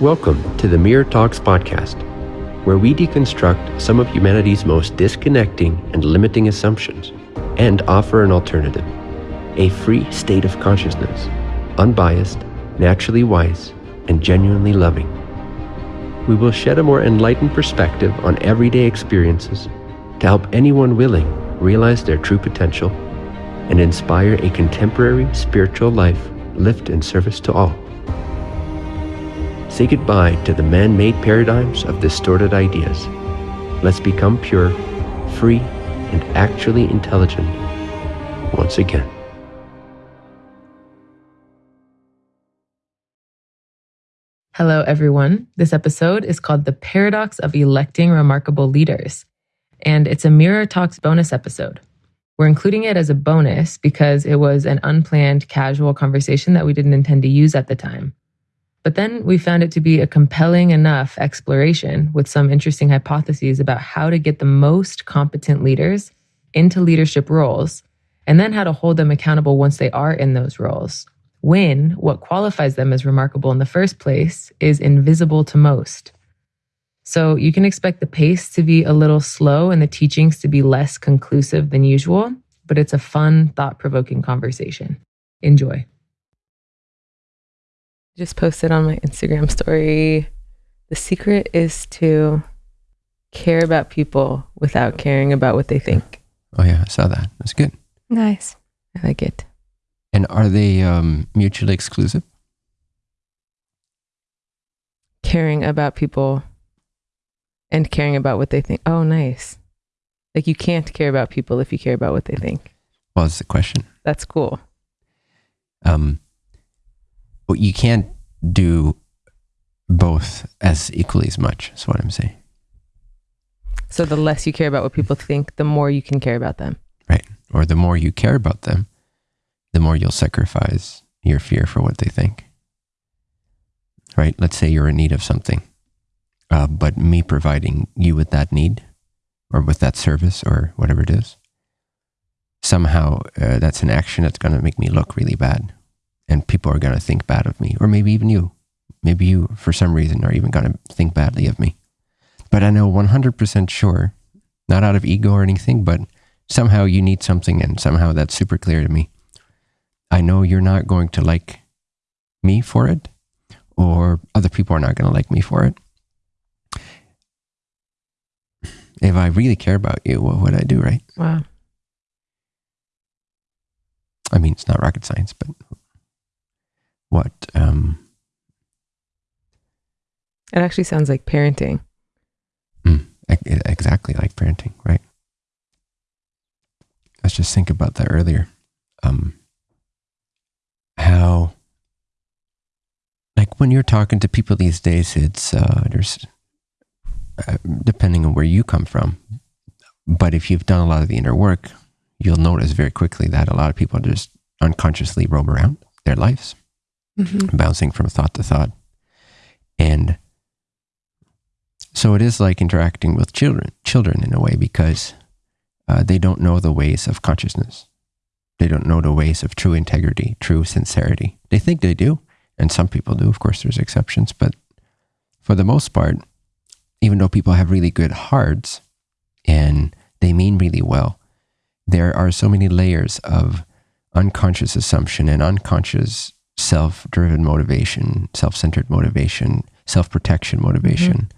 Welcome to the Mirror Talks podcast, where we deconstruct some of humanity's most disconnecting and limiting assumptions and offer an alternative a free state of consciousness, unbiased, naturally wise, and genuinely loving. We will shed a more enlightened perspective on everyday experiences to help anyone willing realize their true potential and inspire a contemporary spiritual life lived in service to all. Say goodbye to the man made paradigms of distorted ideas. Let's become pure, free, and actually intelligent once again. Hello, everyone. This episode is called The Paradox of Electing Remarkable Leaders, and it's a Mirror Talks bonus episode. We're including it as a bonus because it was an unplanned, casual conversation that we didn't intend to use at the time. But then we found it to be a compelling enough exploration with some interesting hypotheses about how to get the most competent leaders into leadership roles and then how to hold them accountable once they are in those roles. When what qualifies them as remarkable in the first place is invisible to most. So you can expect the pace to be a little slow and the teachings to be less conclusive than usual, but it's a fun, thought provoking conversation. Enjoy just posted on my Instagram story. The secret is to care about people without caring about what they think. Oh yeah, I saw that. That's good. Nice. I like it. And are they um, mutually exclusive? Caring about people and caring about what they think. Oh, nice. Like you can't care about people if you care about what they think. Well, that's the question. That's cool. Um, but you can't do both as equally as much. Is what I'm saying. So the less you care about what people think, the more you can care about them. Right. Or the more you care about them, the more you'll sacrifice your fear for what they think. Right. Let's say you're in need of something, uh, but me providing you with that need or with that service or whatever it is, somehow uh, that's an action that's going to make me look really bad and people are going to think bad of me, or maybe even you. Maybe you, for some reason, are even going to think badly of me. But I know 100% sure, not out of ego or anything, but somehow you need something, and somehow that's super clear to me. I know you're not going to like me for it, or other people are not going to like me for it. If I really care about you, what would I do, right? Wow. I mean, it's not rocket science, but what um it actually sounds like parenting. Mm, exactly like parenting right? Let's just think about that earlier. Um how like when you're talking to people these days it's uh there's uh, depending on where you come from but if you've done a lot of the inner work you'll notice very quickly that a lot of people just unconsciously roam around their lives mm-hmm. bouncing from thought to thought. And so it is like interacting with children, children in a way, because uh, they don't know the ways of consciousness. They don't know the ways of true integrity, true sincerity. They think they do, and some people do. Of course, there's exceptions, but for the most part, even though people have really good hearts and they mean really well, there are so many layers of unconscious assumption and unconscious self driven motivation, self centered motivation, self protection motivation,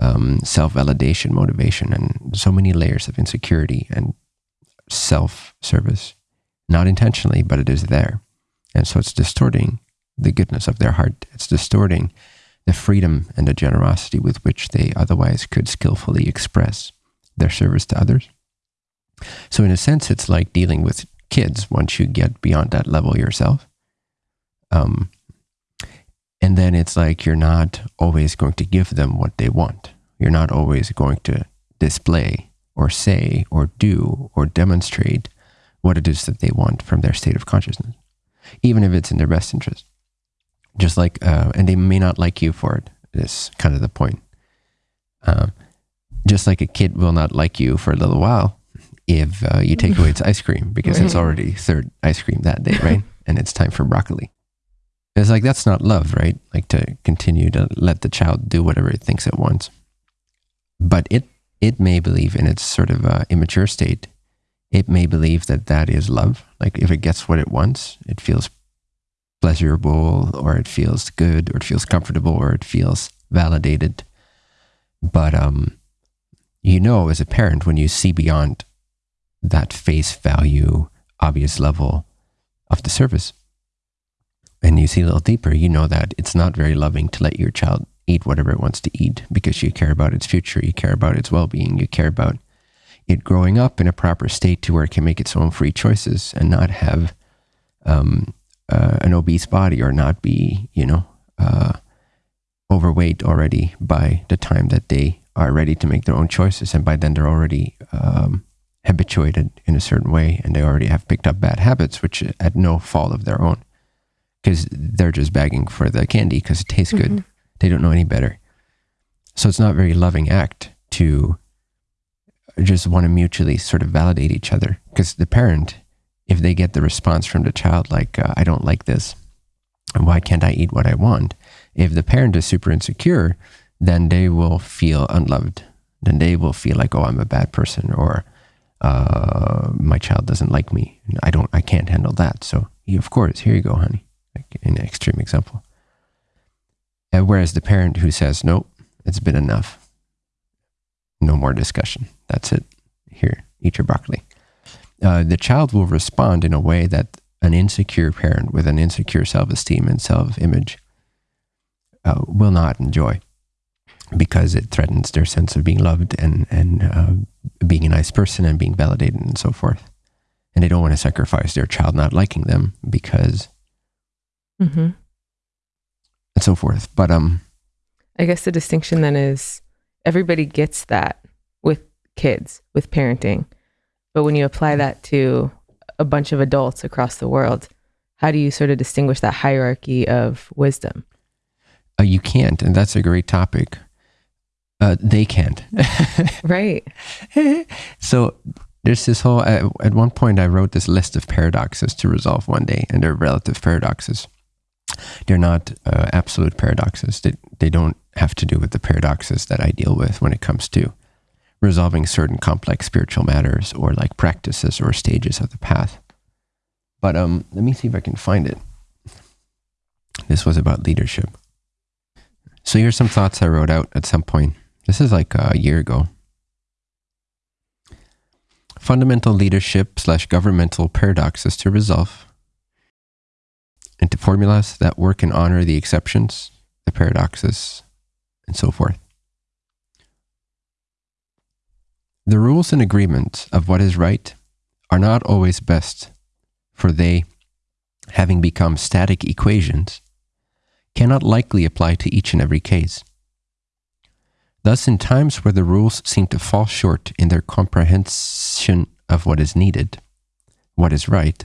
mm-hmm. um, self validation motivation, and so many layers of insecurity and self service. Not intentionally, but it is there. And so it's distorting the goodness of their heart. It's distorting the freedom and the generosity with which they otherwise could skillfully express their service to others. So, in a sense, it's like dealing with kids once you get beyond that level yourself. Um, and then it's like you're not always going to give them what they want. You're not always going to display or say or do or demonstrate what it is that they want from their state of consciousness, even if it's in their best interest. Just like, uh, and they may not like you for it. it, is kind of the point. Uh, just like a kid will not like you for a little while if uh, you take away its ice cream because right. it's already third ice cream that day, right? and it's time for broccoli It's like that's not love, right? Like to continue to let the child do whatever it thinks it wants. But it it may believe in its sort of uh, immature state. It may believe that that is love. Like if it gets what it wants, it feels pleasurable, or it feels good, or it feels comfortable, or it feels validated. But um, you know, as a parent, when you see beyond that face value, obvious level of the service, and you see a little deeper, you know that it's not very loving to let your child eat whatever it wants to eat because you care about its future, you care about its well being, you care about it growing up in a proper state to where it can make its own free choices and not have um, uh, an obese body or not be, you know, uh, overweight already by the time that they are ready to make their own choices. And by then they're already um, habituated in a certain way and they already have picked up bad habits, which at no fault of their own because they're just begging for the candy because it tastes good. Mm-hmm. They don't know any better. So it's not a very loving act to just want to mutually sort of validate each other because the parent, if they get the response from the child, like, uh, I don't like this, and why can't I eat what I want? If the parent is super insecure, then they will feel unloved. Then they will feel like, oh, I'm a bad person or uh, my child doesn't like me. I don't, I can't handle that. So, of course, here you go, honey extreme example. And whereas the parent who says, nope, it's been enough, no more discussion, that's it, here, eat your broccoli. Uh, the child will respond in a way that an insecure parent with an insecure self esteem and self image uh, will not enjoy because it threatens their sense of being loved and, and uh, being a nice person and being validated and so forth. And they don't want to sacrifice their child not liking them because mm-hmm. and so forth. But um, I guess the distinction then is everybody gets that with kids, with parenting. But when you apply that to a bunch of adults across the world, how do you sort of distinguish that hierarchy of wisdom? Uh, you can't, and that's a great topic. Uh, they can't. right. so there's this whole, uh, at one point, I wrote this list of paradoxes to resolve one day, and they're relative paradoxes. They're not uh, absolute paradoxes. They, they don't have to do with the paradoxes that I deal with when it comes to resolving certain complex spiritual matters or like practices or stages of the path. But um, let me see if I can find it. This was about leadership. So here's some thoughts I wrote out at some point. This is like a year ago. Fundamental leadership slash governmental paradoxes to resolve into formulas that work and honor the exceptions, the paradoxes, and so forth. The rules and agreements of what is right are not always best, for they, having become static equations, cannot likely apply to each and every case. Thus, in times where the rules seem to fall short in their comprehension of what is needed, what is right,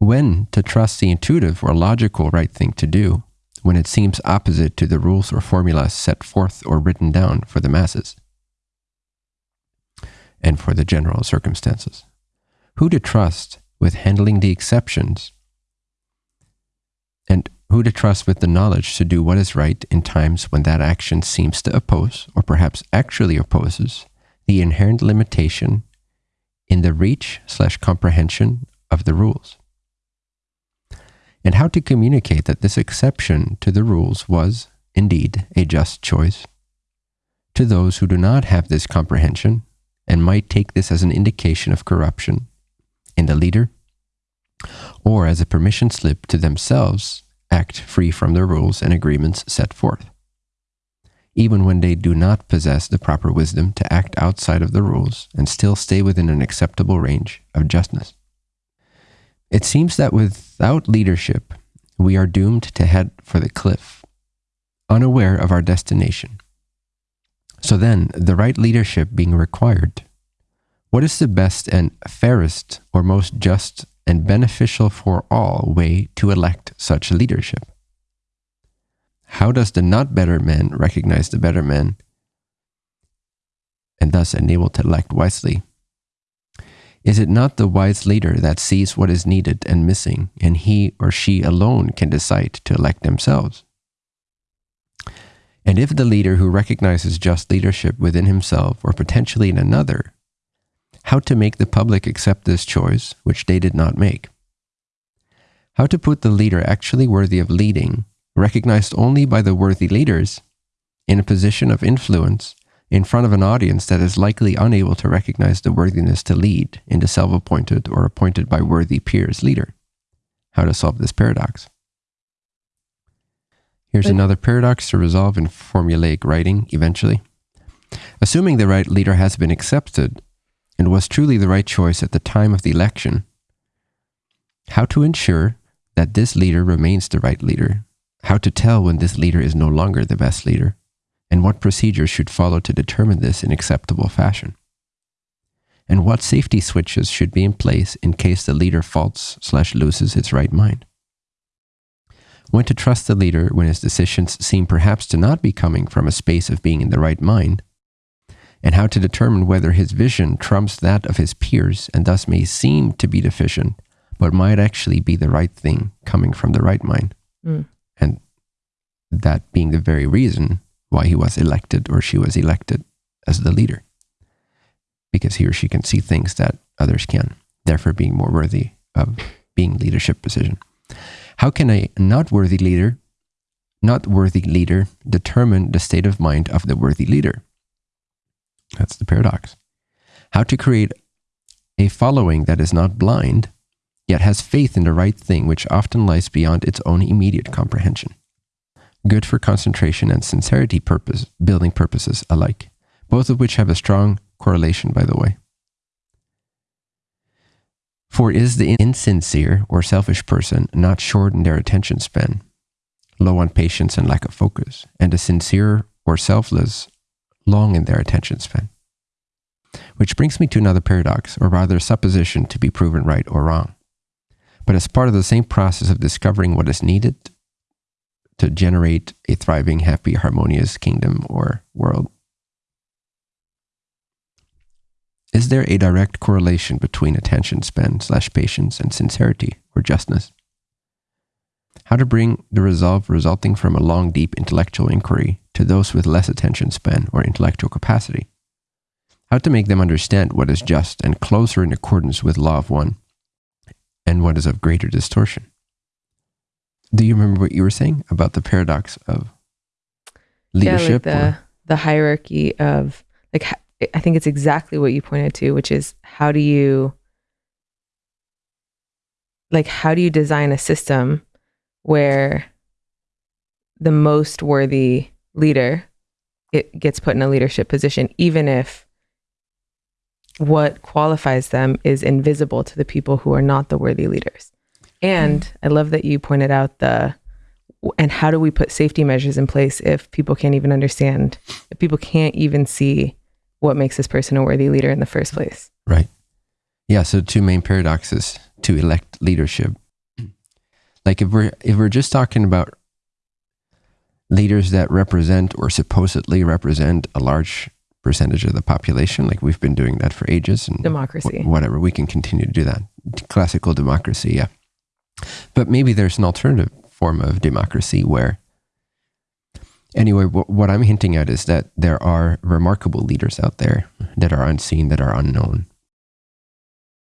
when to trust the intuitive or logical right thing to do when it seems opposite to the rules or formulas set forth or written down for the masses and for the general circumstances. Who to trust with handling the exceptions and who to trust with the knowledge to do what is right in times when that action seems to oppose, or perhaps actually opposes, the inherent limitation in the reach slash comprehension of the rules and how to communicate that this exception to the rules was, indeed, a just choice. To those who do not have this comprehension and might take this as an indication of corruption in the leader, or as a permission slip to themselves act free from the rules and agreements set forth, even when they do not possess the proper wisdom to act outside of the rules and still stay within an acceptable range of justness. It seems that without leadership, we are doomed to head for the cliff, unaware of our destination. So then, the right leadership being required, what is the best and fairest or most just and beneficial for all way to elect such leadership? How does the not better man recognize the better man and thus enable to elect wisely? Is it not the wise leader that sees what is needed and missing, and he or she alone can decide to elect themselves? And if the leader who recognizes just leadership within himself or potentially in another, how to make the public accept this choice, which they did not make? How to put the leader actually worthy of leading, recognized only by the worthy leaders, in a position of influence in front of an audience that is likely unable to recognize the worthiness to lead in the self appointed or appointed by worthy peers leader. How to solve this paradox. Here's but, another paradox to resolve in formulaic writing eventually. Assuming the right leader has been accepted and was truly the right choice at the time of the election, how to ensure that this leader remains the right leader, how to tell when this leader is no longer the best leader, and what procedures should follow to determine this in acceptable fashion. And what safety switches should be in place in case the leader faults slash loses its right mind. When to trust the leader when his decisions seem perhaps to not be coming from a space of being in the right mind, and how to determine whether his vision trumps that of his peers and thus may seem to be deficient, but might actually be the right thing coming from the right mind. Mm. And that being the very reason why he was elected or she was elected as the leader. Because he or she can see things that others can, therefore being more worthy of being leadership position. How can a not worthy leader, not worthy leader determine the state of mind of the worthy leader? That's the paradox. How to create a following that is not blind, yet has faith in the right thing, which often lies beyond its own immediate comprehension good for concentration and sincerity purpose, building purposes alike, both of which have a strong correlation, by the way. For is the insincere or selfish person not short in their attention span, low on patience and lack of focus, and the sincere or selfless long in their attention span? Which brings me to another paradox, or rather supposition to be proven right or wrong. But as part of the same process of discovering what is needed to generate a thriving, happy, harmonious kingdom or world. Is there a direct correlation between attention span slash patience and sincerity or justness? How to bring the resolve resulting from a long, deep intellectual inquiry to those with less attention span or intellectual capacity? How to make them understand what is just and closer in accordance with law of one and what is of greater distortion? Do you remember what you were saying about the paradox of leadership? Yeah, like the, the hierarchy of, like, I think it's exactly what you pointed to, which is how do you, like, how do you design a system where the most worthy leader it gets put in a leadership position, even if what qualifies them is invisible to the people who are not the worthy leaders. And mm. I love that you pointed out the and how do we put safety measures in place if people can't even understand, if people can't even see what makes this person a worthy leader in the first place? Right. Yeah. So two main paradoxes to elect leadership. Like if we're if we're just talking about leaders that represent or supposedly represent a large percentage of the population, like we've been doing that for ages, and democracy, whatever, we can continue to do that. Classical democracy, yeah. But maybe there's an alternative form of democracy where, anyway, what I'm hinting at is that there are remarkable leaders out there that are unseen, that are unknown,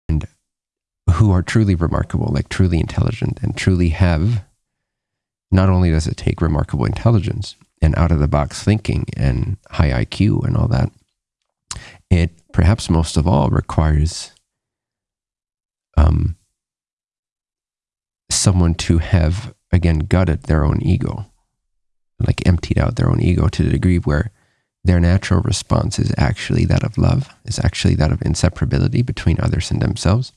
and who are truly remarkable, like truly intelligent, and truly have. Not only does it take remarkable intelligence and out of the box thinking and high IQ and all that, it perhaps most of all requires um, someone to have, again, gutted their own ego, like emptied out their own ego to the degree where their natural response is actually that of love, is actually that of inseparability between others and themselves.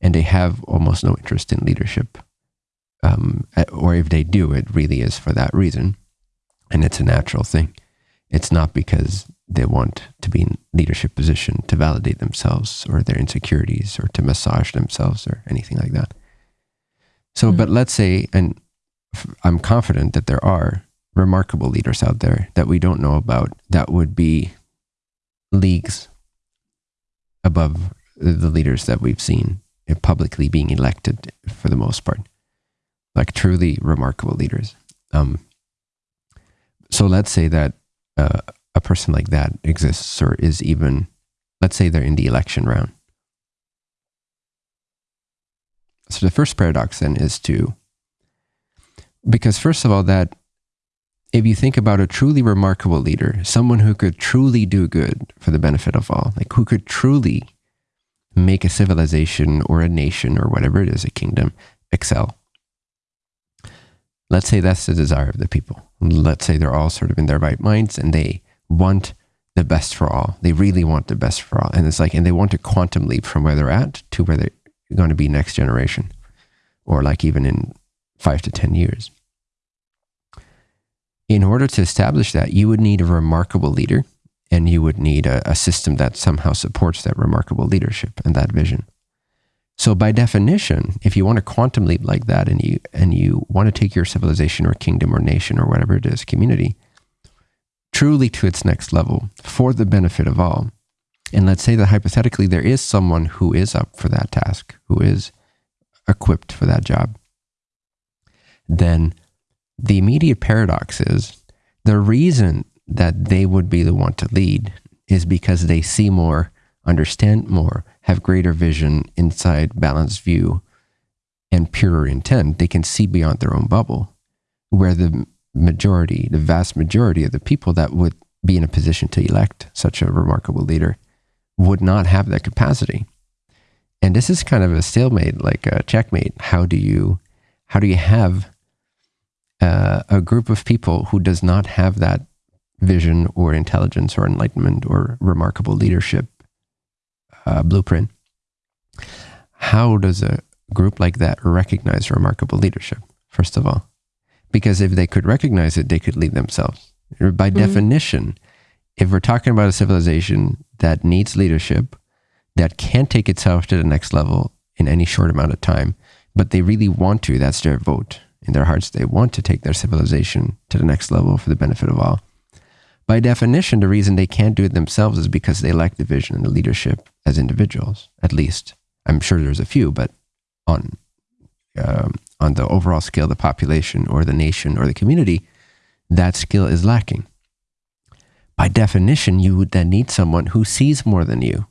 And they have almost no interest in leadership. Um, or if they do, it really is for that reason. And it's a natural thing. It's not because they want to be in leadership position to validate themselves or their insecurities or to massage themselves or anything like that. So, mm-hmm. but let's say, and I'm confident that there are remarkable leaders out there that we don't know about that would be leagues above the leaders that we've seen publicly being elected for the most part, like truly remarkable leaders. Um, so let's say that uh, a person like that exists or is even, let's say they're in the election round. So the first paradox then is to, because first of all, that if you think about a truly remarkable leader, someone who could truly do good for the benefit of all, like who could truly make a civilization or a nation or whatever it is, a kingdom, excel. Let's say that's the desire of the people. Let's say they're all sort of in their right minds and they want the best for all. They really want the best for all. And it's like, and they want to quantum leap from where they're at to where they're going to be next generation or like even in five to 10 years in order to establish that, you would need a remarkable leader and you would need a, a, system that somehow supports that remarkable leadership and that vision. So by definition, if you want a quantum leap like that and you and you want to take your civilization or kingdom or nation or whatever it is, community, truly to its next level for the benefit of all. And let's say that hypothetically there is someone who is up for that task, who is equipped for that job, then the immediate paradox is the reason that they would be the one to lead is because they see more, understand more, have greater vision, inside balanced view, and purer intent. They can see beyond their own bubble, where the majority, the vast majority of the people that would be in a position to elect such a remarkable leader would not have that capacity. And this is kind of a stalemate, like a checkmate. How do you, how do you have uh, a group of people who does not have that vision or intelligence or enlightenment or remarkable leadership uh, blueprint, how does a group like that recognize remarkable leadership, first of all? Because if they could recognize it, they could lead themselves. By mm-hmm. definition, if we're talking about a civilization that needs leadership, that can't take itself to the next level in any short amount of time, but they really want to, that's their vote in their hearts they want to take their civilization to the next level for the benefit of all. By definition, the reason they can't do it themselves is because they lack the vision and the leadership as individuals, at least. I'm sure there's a few, but on, um, on the overall scale, the population or the nation or the community, that skill is lacking. By definition, you would then need someone who sees more than you,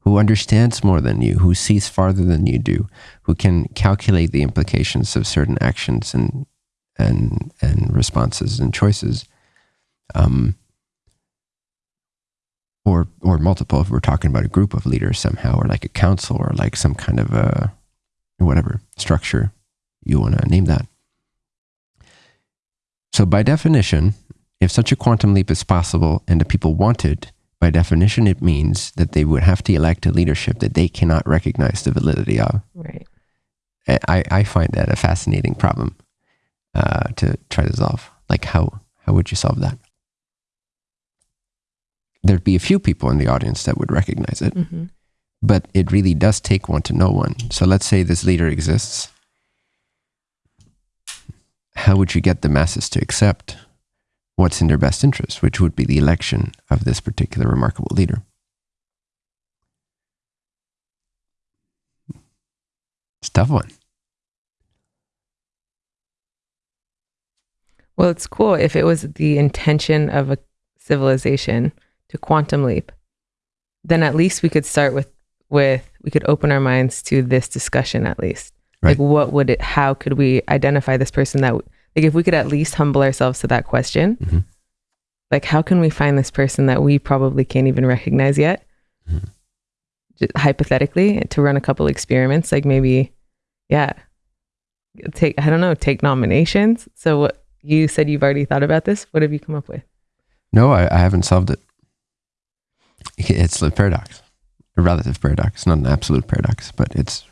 who understands more than you, who sees farther than you do, who can calculate the implications of certain actions and and and responses and choices, um, or or multiple. If we're talking about a group of leaders somehow, or like a council, or like some kind of a whatever structure you want to name that. So by definition, if such a quantum leap is possible and the people want it, by definition, it means that they would have to elect a leadership that they cannot recognize the validity of. Right. I, I find that a fascinating problem uh, to try to solve. Like, how, how would you solve that? There'd be a few people in the audience that would recognize it, mm-hmm. but it really does take one to know one. So let's say this leader exists. How would you get the masses to accept what's in their best interest, which would be the election of this particular remarkable leader. It's tough one. Well, it's cool if it was the intention of a civilization to quantum leap, then at least we could start with with we could open our minds to this discussion at least. Right. Like what would it how could we identify this person that like if we could at least humble ourselves to that question, mm-hmm. like how can we find this person that we probably can't even recognize yet? Mm-hmm. Just hypothetically, to run a couple experiments, like maybe, yeah, take I don't know, take nominations. So what you said you've already thought about this. What have you come up with? No, I, I haven't solved it. It's a paradox, a relative paradox, not an absolute paradox, but it's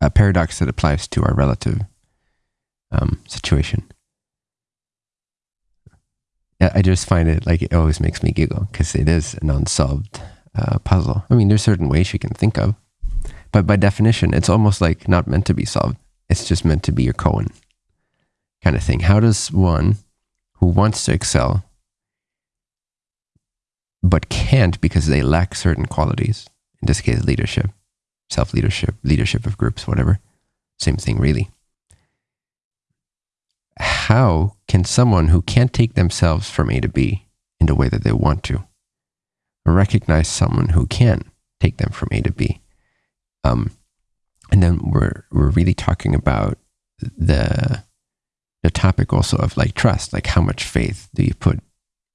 a paradox that applies to our relative um, situation. I just find it like it always makes me giggle because it is an unsolved uh, puzzle. I mean, there's certain ways you can think of, but by definition, it's almost like not meant to be solved. It's just meant to be your koan kind of thing. How does one who wants to excel but can't because they lack certain qualities in this case, leadership, self leadership, leadership of groups, whatever. Same thing, really. How can someone who can't take themselves from A to B in the way that they want to recognize someone who can take them from A to B? Um, and then we're we're really talking about the the topic also of like trust, like how much faith do you put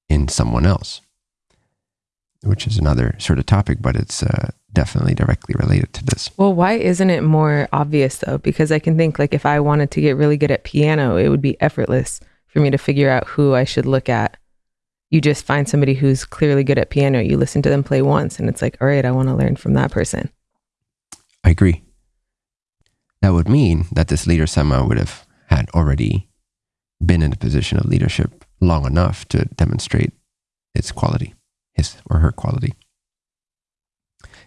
in someone else, which is another sort of topic, but it's uh, definitely directly related to this. Well, why isn't it more obvious though? Because I can think like if I wanted to get really good at piano, it would be effortless for me to figure out who I should look at. You just find somebody who's clearly good at piano, you listen to them play once, and it's like, all right, I want to learn from that person. I agree. That would mean that this leader somehow would have had already been in a position of leadership long enough to demonstrate its quality, his or her quality.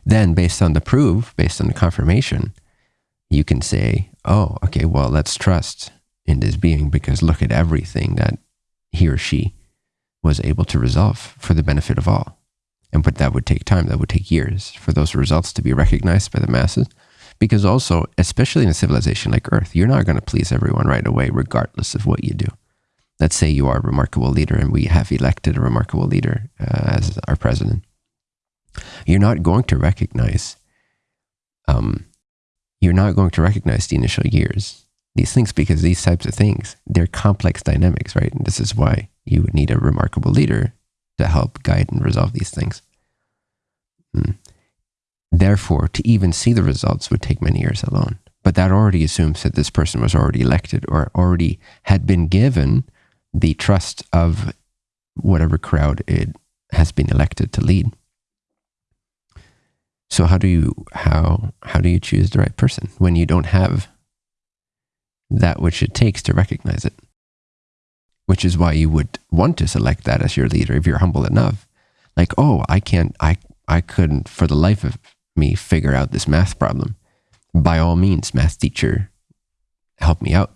Then, based on the proof, based on the confirmation, you can say, oh, okay, well, let's trust in this being because look at everything that he or she was able to resolve for the benefit of all. And but that would take time, that would take years for those results to be recognized by the masses. Because also, especially in a civilization like Earth, you're not going to please everyone right away, regardless of what you do. Let's say you are a remarkable leader and we have elected a remarkable leader uh, as our president you're not going to recognize um, you're not going to recognize the initial years these things because these types of things they're complex dynamics right? And this is why you would need a remarkable leader to help guide and resolve these things. Mm. therefore to even see the results would take many years alone. But that already assumes that this person was already elected or already had been given the trust of whatever crowd it has been elected to lead so how do you how how do you choose the right person when you don't have that which it takes to recognize it? Which is why you would want to select that as your leader if you're humble enough. Like, oh, I can't I I couldn't for the life of me figure out this math problem. By all means, math teacher, help me out.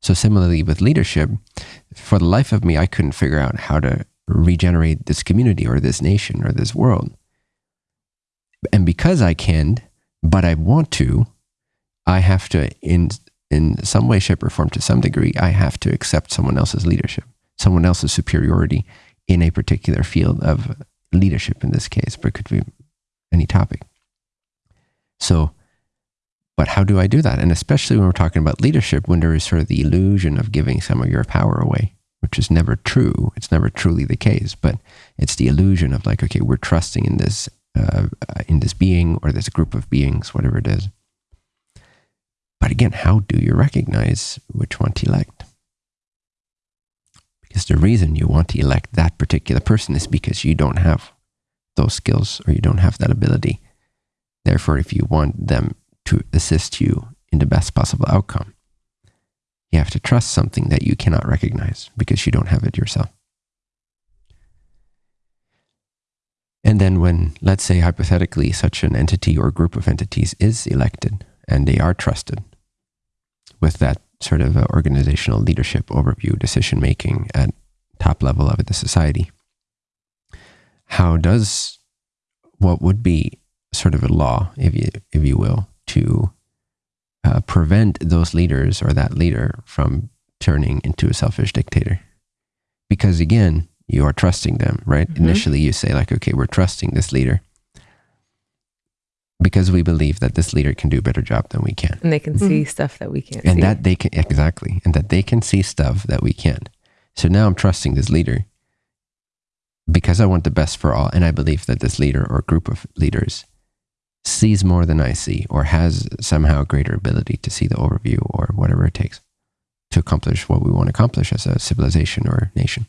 So similarly with leadership, for the life of me, I couldn't figure out how to regenerate this community or this nation or this world and because I can, but I want to, I have to in in some way, shape, or form, to some degree, I have to accept someone else's leadership, someone else's superiority in a particular field of leadership. In this case, but could be any topic. So, but how do I do that? And especially when we're talking about leadership, when there is sort of the illusion of giving some of your power away, which is never true. It's never truly the case, but it's the illusion of like, okay, we're trusting in this uh, in this being or this group of beings, whatever it is. But again, how do you recognize which one to elect? Because the reason you want to elect that particular person is because you don't have those skills or you don't have that ability. Therefore, if you want them to assist you in the best possible outcome, you have to trust something that you cannot recognize because you don't have it yourself. And then, when, let's say, hypothetically, such an entity or group of entities is elected and they are trusted with that sort of organizational leadership overview, decision making at top level of the society, how does what would be sort of a law, if you, if you will, to uh, prevent those leaders or that leader from turning into a selfish dictator? Because again, you are trusting them, right? Mm-hmm. Initially, you say, like, okay, we're trusting this leader because we believe that this leader can do a better job than we can. And they can mm-hmm. see stuff that we can't and see. that they can, exactly. And that they can see stuff that we can't. So now I'm trusting this leader because I want the best for all. And I believe that this leader or group of leaders sees more than I see or has somehow greater ability to see the overview or whatever it takes to accomplish what we want to accomplish as a civilization or nation.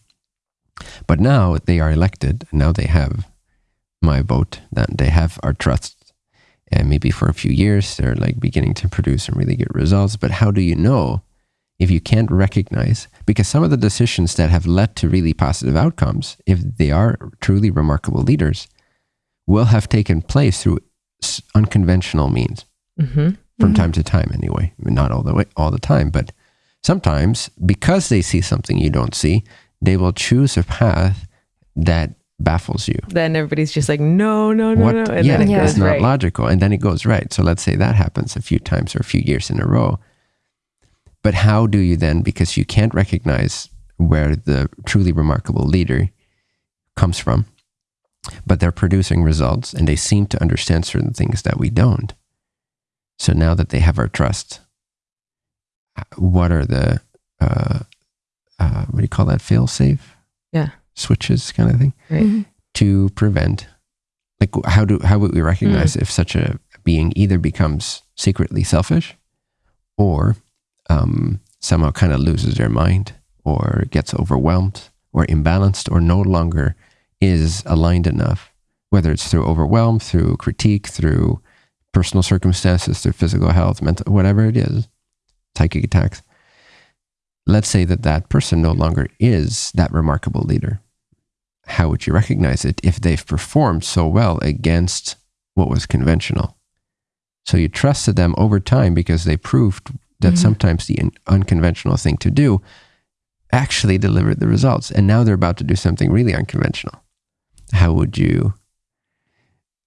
But now they are elected, now they have my vote, that they have our trust. And maybe for a few years, they're like beginning to produce some really good results. But how do you know if you can't recognize? Because some of the decisions that have led to really positive outcomes, if they are truly remarkable leaders, will have taken place through unconventional means mm-hmm. from mm-hmm. time to time, anyway. I mean, not all the way, all the time, but sometimes because they see something you don't see, they will choose a path that baffles you. Then everybody's just like, no, no, no, what? no. And yeah, then it Yeah. goes it's not right. logical. And then it goes right. So let's say that happens a few times or a few years in a row. But how do you then, because you can't recognize where the truly remarkable leader comes from, but they're producing results and they seem to understand certain things that we don't. So now that they have our trust, what are the, uh, uh, what do you call that? Fail safe? Yeah. Switches kind of thing Right. Mhm. to prevent like how do how would we recognize if such a being either becomes secretly selfish or um, somehow kind of loses their mind or gets overwhelmed or imbalanced or no longer is aligned enough whether it's through overwhelm through critique through personal circumstances through physical health mental whatever it is psychic attacks let's say that that person no longer is that remarkable leader how would you recognize it if they've performed so well against what was conventional? So you trusted them over time because they proved that Mhm. sometimes the unconventional thing to do actually delivered the results. And now they're about to do something really unconventional. How would you,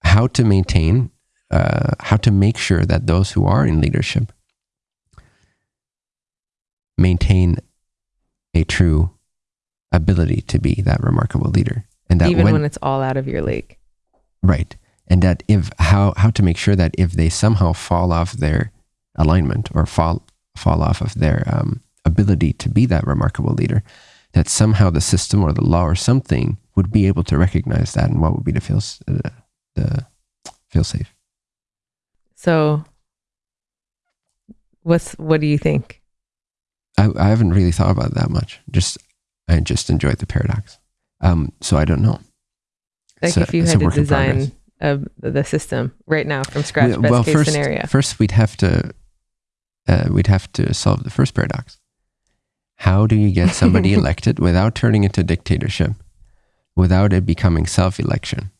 how to maintain, uh, how to make sure that those who are in leadership maintain a true ability to be that remarkable leader and that Even when, when it's all out of your league. right and that if how how to make sure that if they somehow fall off their alignment or fall fall off of their um, ability to be that remarkable leader that somehow the system or the law or something would be able to recognize that and what would be the feel uh, the feel safe So what's what do you think? I, I haven't really thought about it that much just I just enjoyed the paradox um so I don't know Like a- if you had to work in progress. design a, the system right now from scratch, Well, best well, case first, scenario. First, we'd have to uh, we'd have to solve the first paradox. How do you get somebody elected without turning into dictatorship, without it becoming self-election?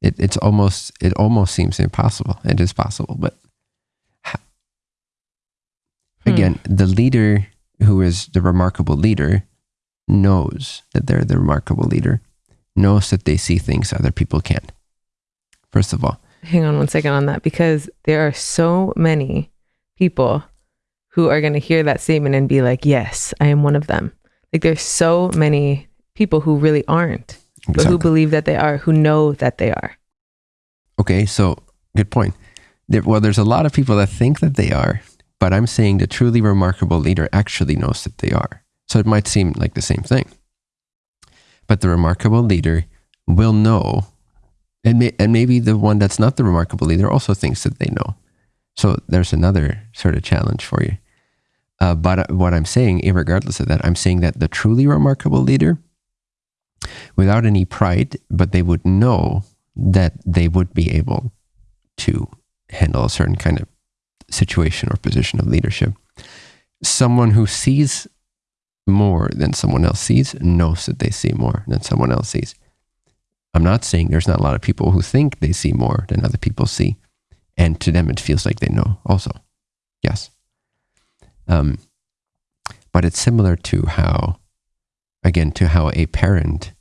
It, it's almost it almost seems impossible. It is possible, but ha- Hmm. again, the leader who is the remarkable leader knows that they're the remarkable leader, knows that they see things other people can't. First of all, Hang on one second on that because there are so many people who are going to hear that statement and be like, "Yes, I am one of them." Like there's so many people who really aren't, but who believe that they are, who know that they are. Okay, so good point. There, well, there's a lot of people that think that they are, but I'm saying the truly remarkable leader actually knows that they are. So it might seem like the same thing. But the remarkable leader will know, and, may, and maybe the one that's not the remarkable leader also thinks that they know. So there's another sort of challenge for you. Uh, but what I'm saying, regardless of that, I'm saying that the truly remarkable leader, without any pride, but they would know that they would be able to handle a certain kind of situation or position of leadership. Someone who sees more than someone else sees knows that they see more than someone else sees. I'm not saying there's not a lot of people who think they see more than other people see. And to them, it feels like they know also. Yes. Um, but it's similar to how, again, to how a parent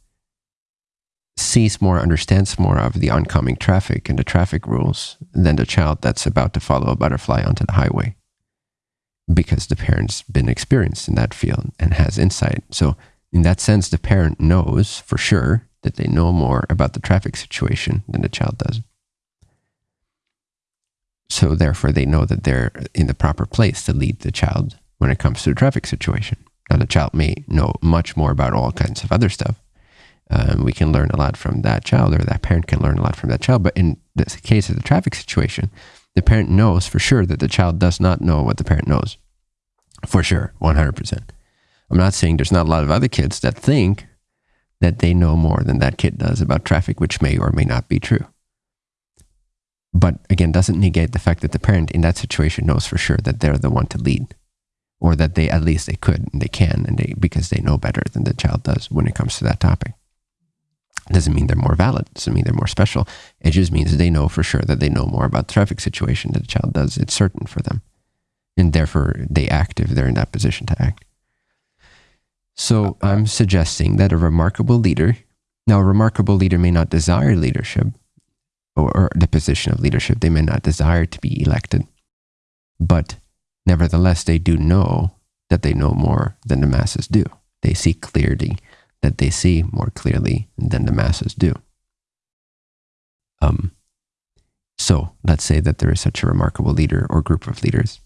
sees more, understands more of the oncoming traffic and the traffic rules than the child that's about to follow a butterfly onto the highway because the parent's been experienced in that field and has insight. So, in that sense, the parent knows for sure that they know more about the traffic situation than the child does. So, therefore, they know that they're in the proper place to lead the child when it comes to the traffic situation. Now, the child may know much more about all kinds of other stuff. Um, we can learn a lot from that child, or that parent can learn a lot from that child. But in the case of the traffic situation, the parent knows for sure that the child does not know what the parent knows. For sure, 100%. I'm not saying there's not a lot of other kids that think that they know more than that kid does about traffic, which may or may not be true. But again, doesn't negate the fact that the parent in that situation knows for sure that they're the one to lead, or that they at least they could and they can, and they because they know better than the child does when it comes to that topic. Doesn't mean they're more valid. Doesn't mean they're more special. It just means they know for sure that they know more about the traffic situation than the child does. It's certain for them, and therefore they act if they're in that position to act. So I'm suggesting that a remarkable leader Now, a remarkable leader may not desire leadership or, or the position of leadership. They may not desire to be elected, but nevertheless, they do know that they know more than the masses do. They see clearly that they see more clearly than the masses do. Um, so let's say that there is such a remarkable leader or group of leaders,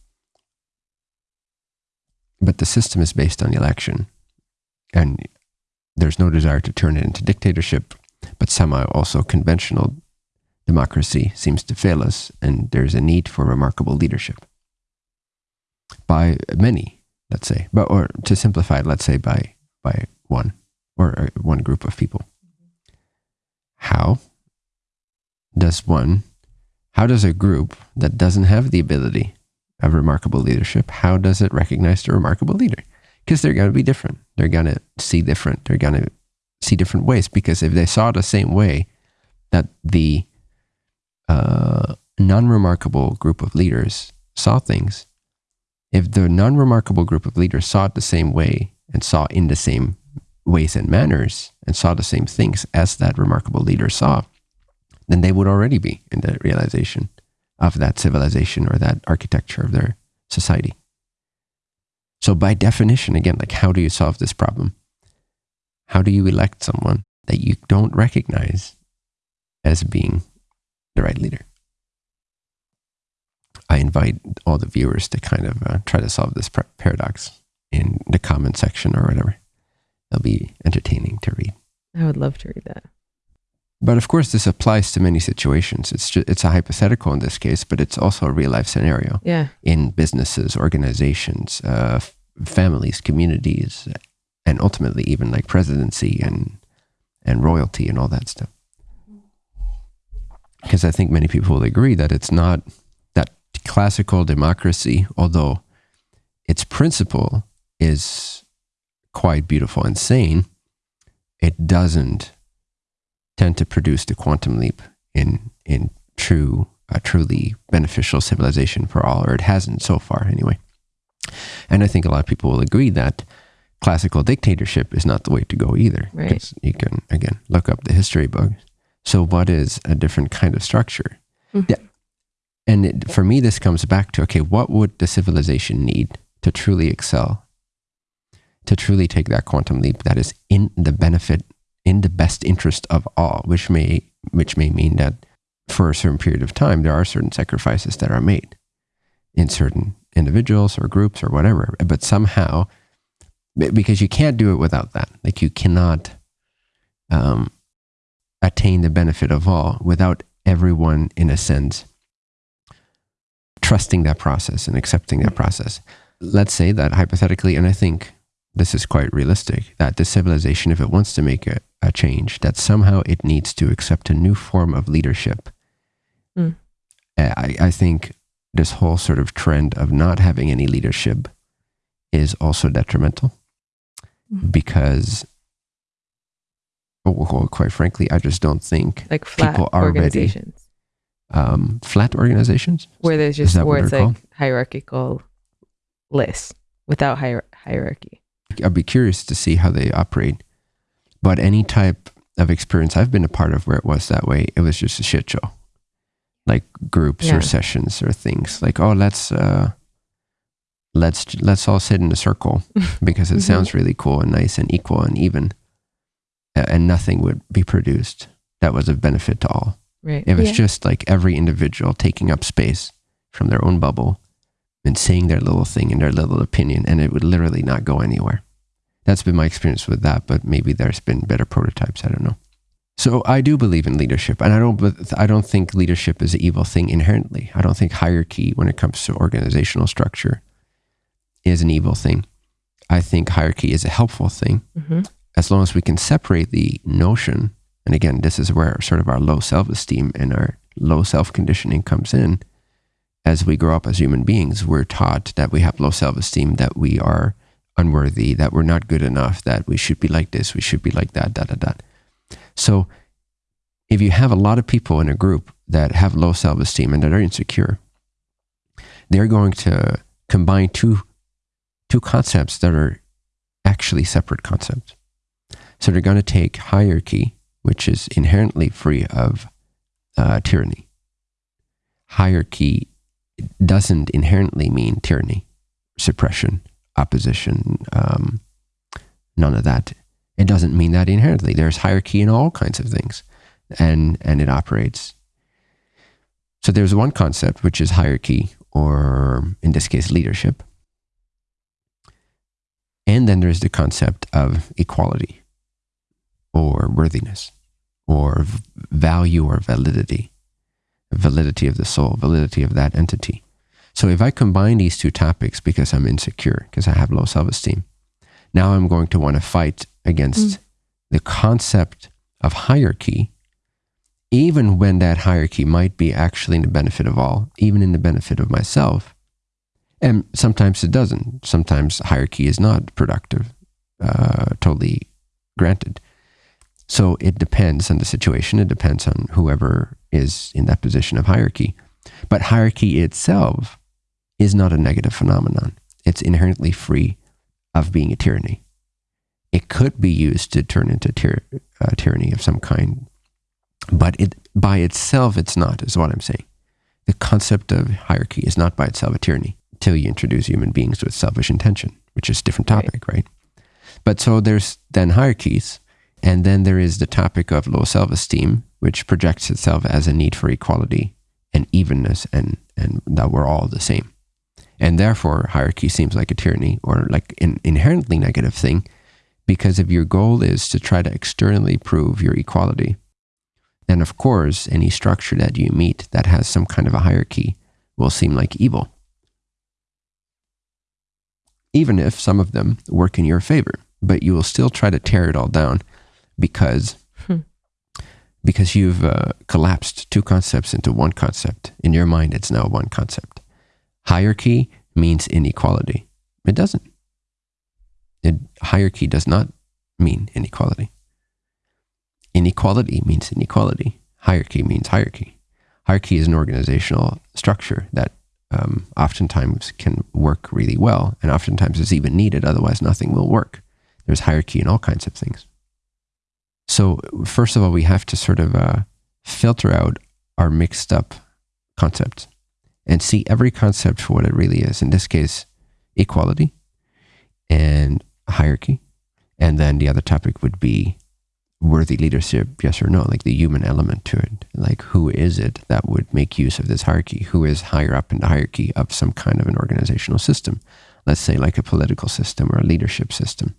but the system is based on election, and there's no desire to turn it into dictatorship, but somehow also conventional democracy seems to fail us, and there's a need for remarkable leadership. By many, let's say, but or to simplify it, let's say by by one or one group of people. How does one, how does a group that doesn't have the ability of remarkable leadership, how does it recognize the remarkable leader? Because they're going to be different. They're going to see different. They're going to see different ways. Because if they saw the same way that the uh, non remarkable group of leaders saw things, if the non remarkable group of leaders saw it the same way and saw in the same ways and manners and saw the same things as that remarkable leader saw, then they would already be in the realization of that civilization or that architecture of their society. So, by definition, again, like how do you solve this problem? How do you elect someone that you don't recognize as being the right leader? I invite all the viewers to kind of uh, try to solve this paradox in the comment section or whatever. It'll be entertaining to read. I would love to read that. But of course, this applies to many situations. It's just, it's a hypothetical in this case, but it's also a real life scenario. Yeah. In businesses, organizations, uh, families, communities, and ultimately even like presidency and and royalty and all that stuff. Because I think many people will agree that it's not that classical democracy, although its principle is quite beautiful and sane, it doesn't tend to produce the quantum leap in in true a truly beneficial civilization for all, or it hasn't so far anyway. And I think a lot of people will agree that classical dictatorship is not the way to go either. Right. You can again look up the history books. So what is a different kind of structure? Mhm. Yeah. And it, for me, this comes back to okay, what would the civilization need to truly excel, to truly take that quantum leap that is in the benefit in the best interest of all, which may which may mean that for a certain period of time there are certain sacrifices that are made in certain individuals or groups or whatever. But somehow, because you can't do it without that, like you cannot um, attain the benefit of all without everyone, in a sense, trusting that process and accepting that process. Let's say that hypothetically, and I think this is quite realistic, that the civilization, if it wants to make a, a change, that somehow it needs to accept a new form of leadership. Mm. I, I think this whole sort of trend of not having any leadership is also detrimental Mm. because, well, quite frankly, I just don't think Like flat People are ready. um, flat organizations. where there's just where it's like called? hierarchical lists without hier- hierarchy. I'd be curious to see how they operate. But any type of experience I've been a part of where it was that way, it was just a shit show. Like groups Yeah. or sessions or things like, oh, let's uh, let's let's all sit in a circle because it Mhm. sounds really cool and nice and equal and even, and nothing would be produced that was of benefit to all. Right. It was Yeah. just like every individual taking up space from their own bubble and saying their little thing and their little opinion, and it would literally not go anywhere. That's been my experience with that, but maybe there's been better prototypes. I don't know. So I do believe in leadership, and I don't. I don't think leadership is an evil thing inherently. I don't think hierarchy, when it comes to organizational structure, is an evil thing. I think hierarchy is a helpful thing hmm as long as we can separate the notion, and again, this is where sort of our low self esteem and our low self conditioning comes in. As we grow up as human beings, we're taught that we have low self esteem, that we are unworthy, that we're not good enough, that we should be like this, we should be like that, da da da. So, if you have a lot of people in a group that have low self esteem and that are insecure, they're going to combine two two concepts that are actually separate concepts. So they're going to take hierarchy which is inherently free of uh, tyranny. Hierarchy doesn't inherently mean tyranny, suppression, opposition, um, none of that. It doesn't mean that inherently. There's hierarchy in all kinds of things, and and it operates. So there's one concept which is hierarchy, or in this case, leadership, and then there's the concept of equality, or worthiness, or value, or validity, validity of the soul, validity of that entity. So if I combine these two topics because I'm insecure, because I have low self esteem, now I'm going to want to fight against mm. the concept of hierarchy, even when that hierarchy might be actually in the benefit of all, even in the benefit of myself. And sometimes it doesn't. Sometimes hierarchy is not productive, uh, totally granted. So it depends on the situation. It depends on whoever is in that position of hierarchy. But hierarchy itself is not a negative phenomenon. It's inherently free of being a tyranny. It could be used to turn into tyr- uh, tyranny of some kind, but it by itself it's not. Is what I'm saying. The concept of hierarchy is not by itself a tyranny until you introduce human beings with selfish intention, which is a different topic, right? right? But so there's then hierarchies, and then there is the topic of low self-esteem, which projects itself as a need for equality and evenness, and and that we're all the same and therefore hierarchy seems like a tyranny or like an inherently negative thing because if your goal is to try to externally prove your equality then of course any structure that you meet that has some kind of a hierarchy will seem like evil even if some of them work in your favor but you will still try to tear it all down because. Because you've uh, collapsed two concepts into one concept in your mind it's now one concept Hierarchy means inequality. It doesn't. It, hierarchy does not mean inequality. Inequality means inequality. Hierarchy means hierarchy. Hierarchy is an organizational structure that um, oftentimes can work really well, and oftentimes is even needed. Otherwise, nothing will work. There's hierarchy in all kinds of things. So, first of all, we have to sort of uh, filter out our mixed up concepts and see every concept for what it really is. In this case, equality and hierarchy. And then the other topic would be worthy leadership, yes or no, like the human element to it. Like, who is it that would make use of this hierarchy? Who is higher up in the hierarchy of some kind of an organizational system? Let's say, like a political system or a leadership system.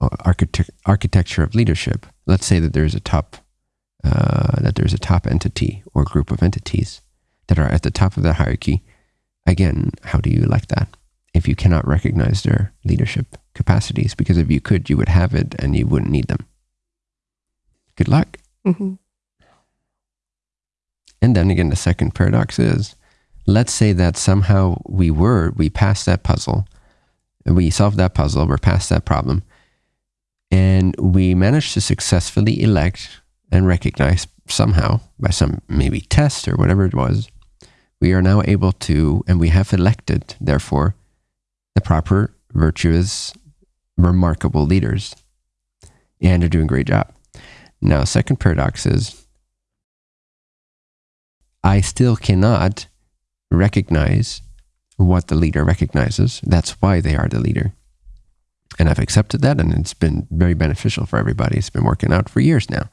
Or architect- architecture of leadership. Let's say that there's a top, uh, that there's a top entity or group of entities that are at the top of the hierarchy, again, how do you like that? If you cannot recognize their leadership capacities, because if you could, you would have it and you wouldn't need them. Good luck. Mm-hmm. And then again, the second paradox is let's say that somehow we were, we passed that puzzle, we solved that puzzle, we're past that problem, and we managed to successfully elect and recognize somehow by some maybe test or whatever it was we are now able to, and we have elected, therefore, the proper, virtuous, remarkable leaders. And are doing a great job. Now, second paradox is I still cannot recognize what the leader recognizes. That's why they are the leader. And I've accepted that, and it's been very beneficial for everybody. It's been working out for years now.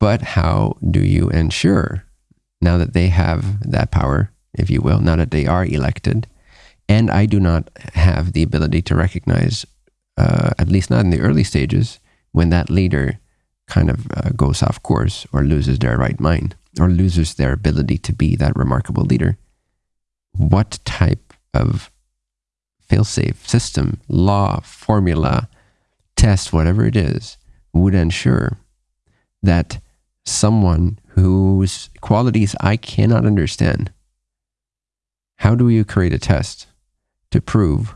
But how do you ensure now that they have that power, if you will, now that they are elected. And I do not have the ability to recognize, uh, at least not in the early stages, when that leader kind of uh, goes off course or loses their right mind or loses their ability to be that remarkable leader. What type of failsafe system, law, formula, test, whatever it is, would ensure that someone whose qualities I cannot understand. How do you create a test to prove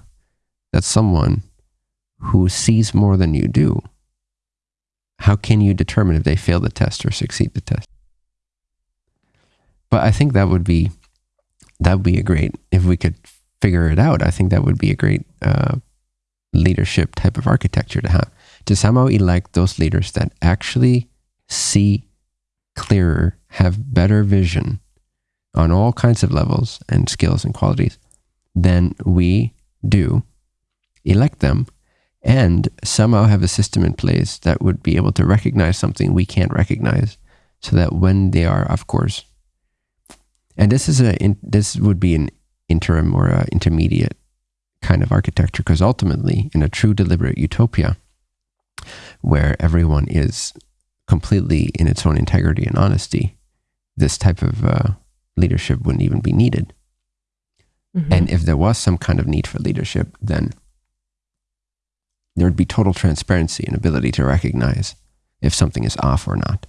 that someone who sees more than you do, how can you determine if they fail the test or succeed the test? But I think that would be that would be a great if we could figure it out. I think that would be a great uh, leadership type of architecture to have to somehow elect those leaders that actually see clearer, have better vision on all kinds of levels and skills and qualities than we do, elect them, and somehow have a system in place that would be able to recognize something we can't recognize so that when they are, of course, and this is a this would be an interim or a intermediate kind of architecture because ultimately in a true deliberate utopia where everyone is completely in its own integrity and honesty this type of uh, leadership wouldn't even be needed mm-hmm. and if there was some kind of need for leadership then there would be total transparency and ability to recognize if something is off or not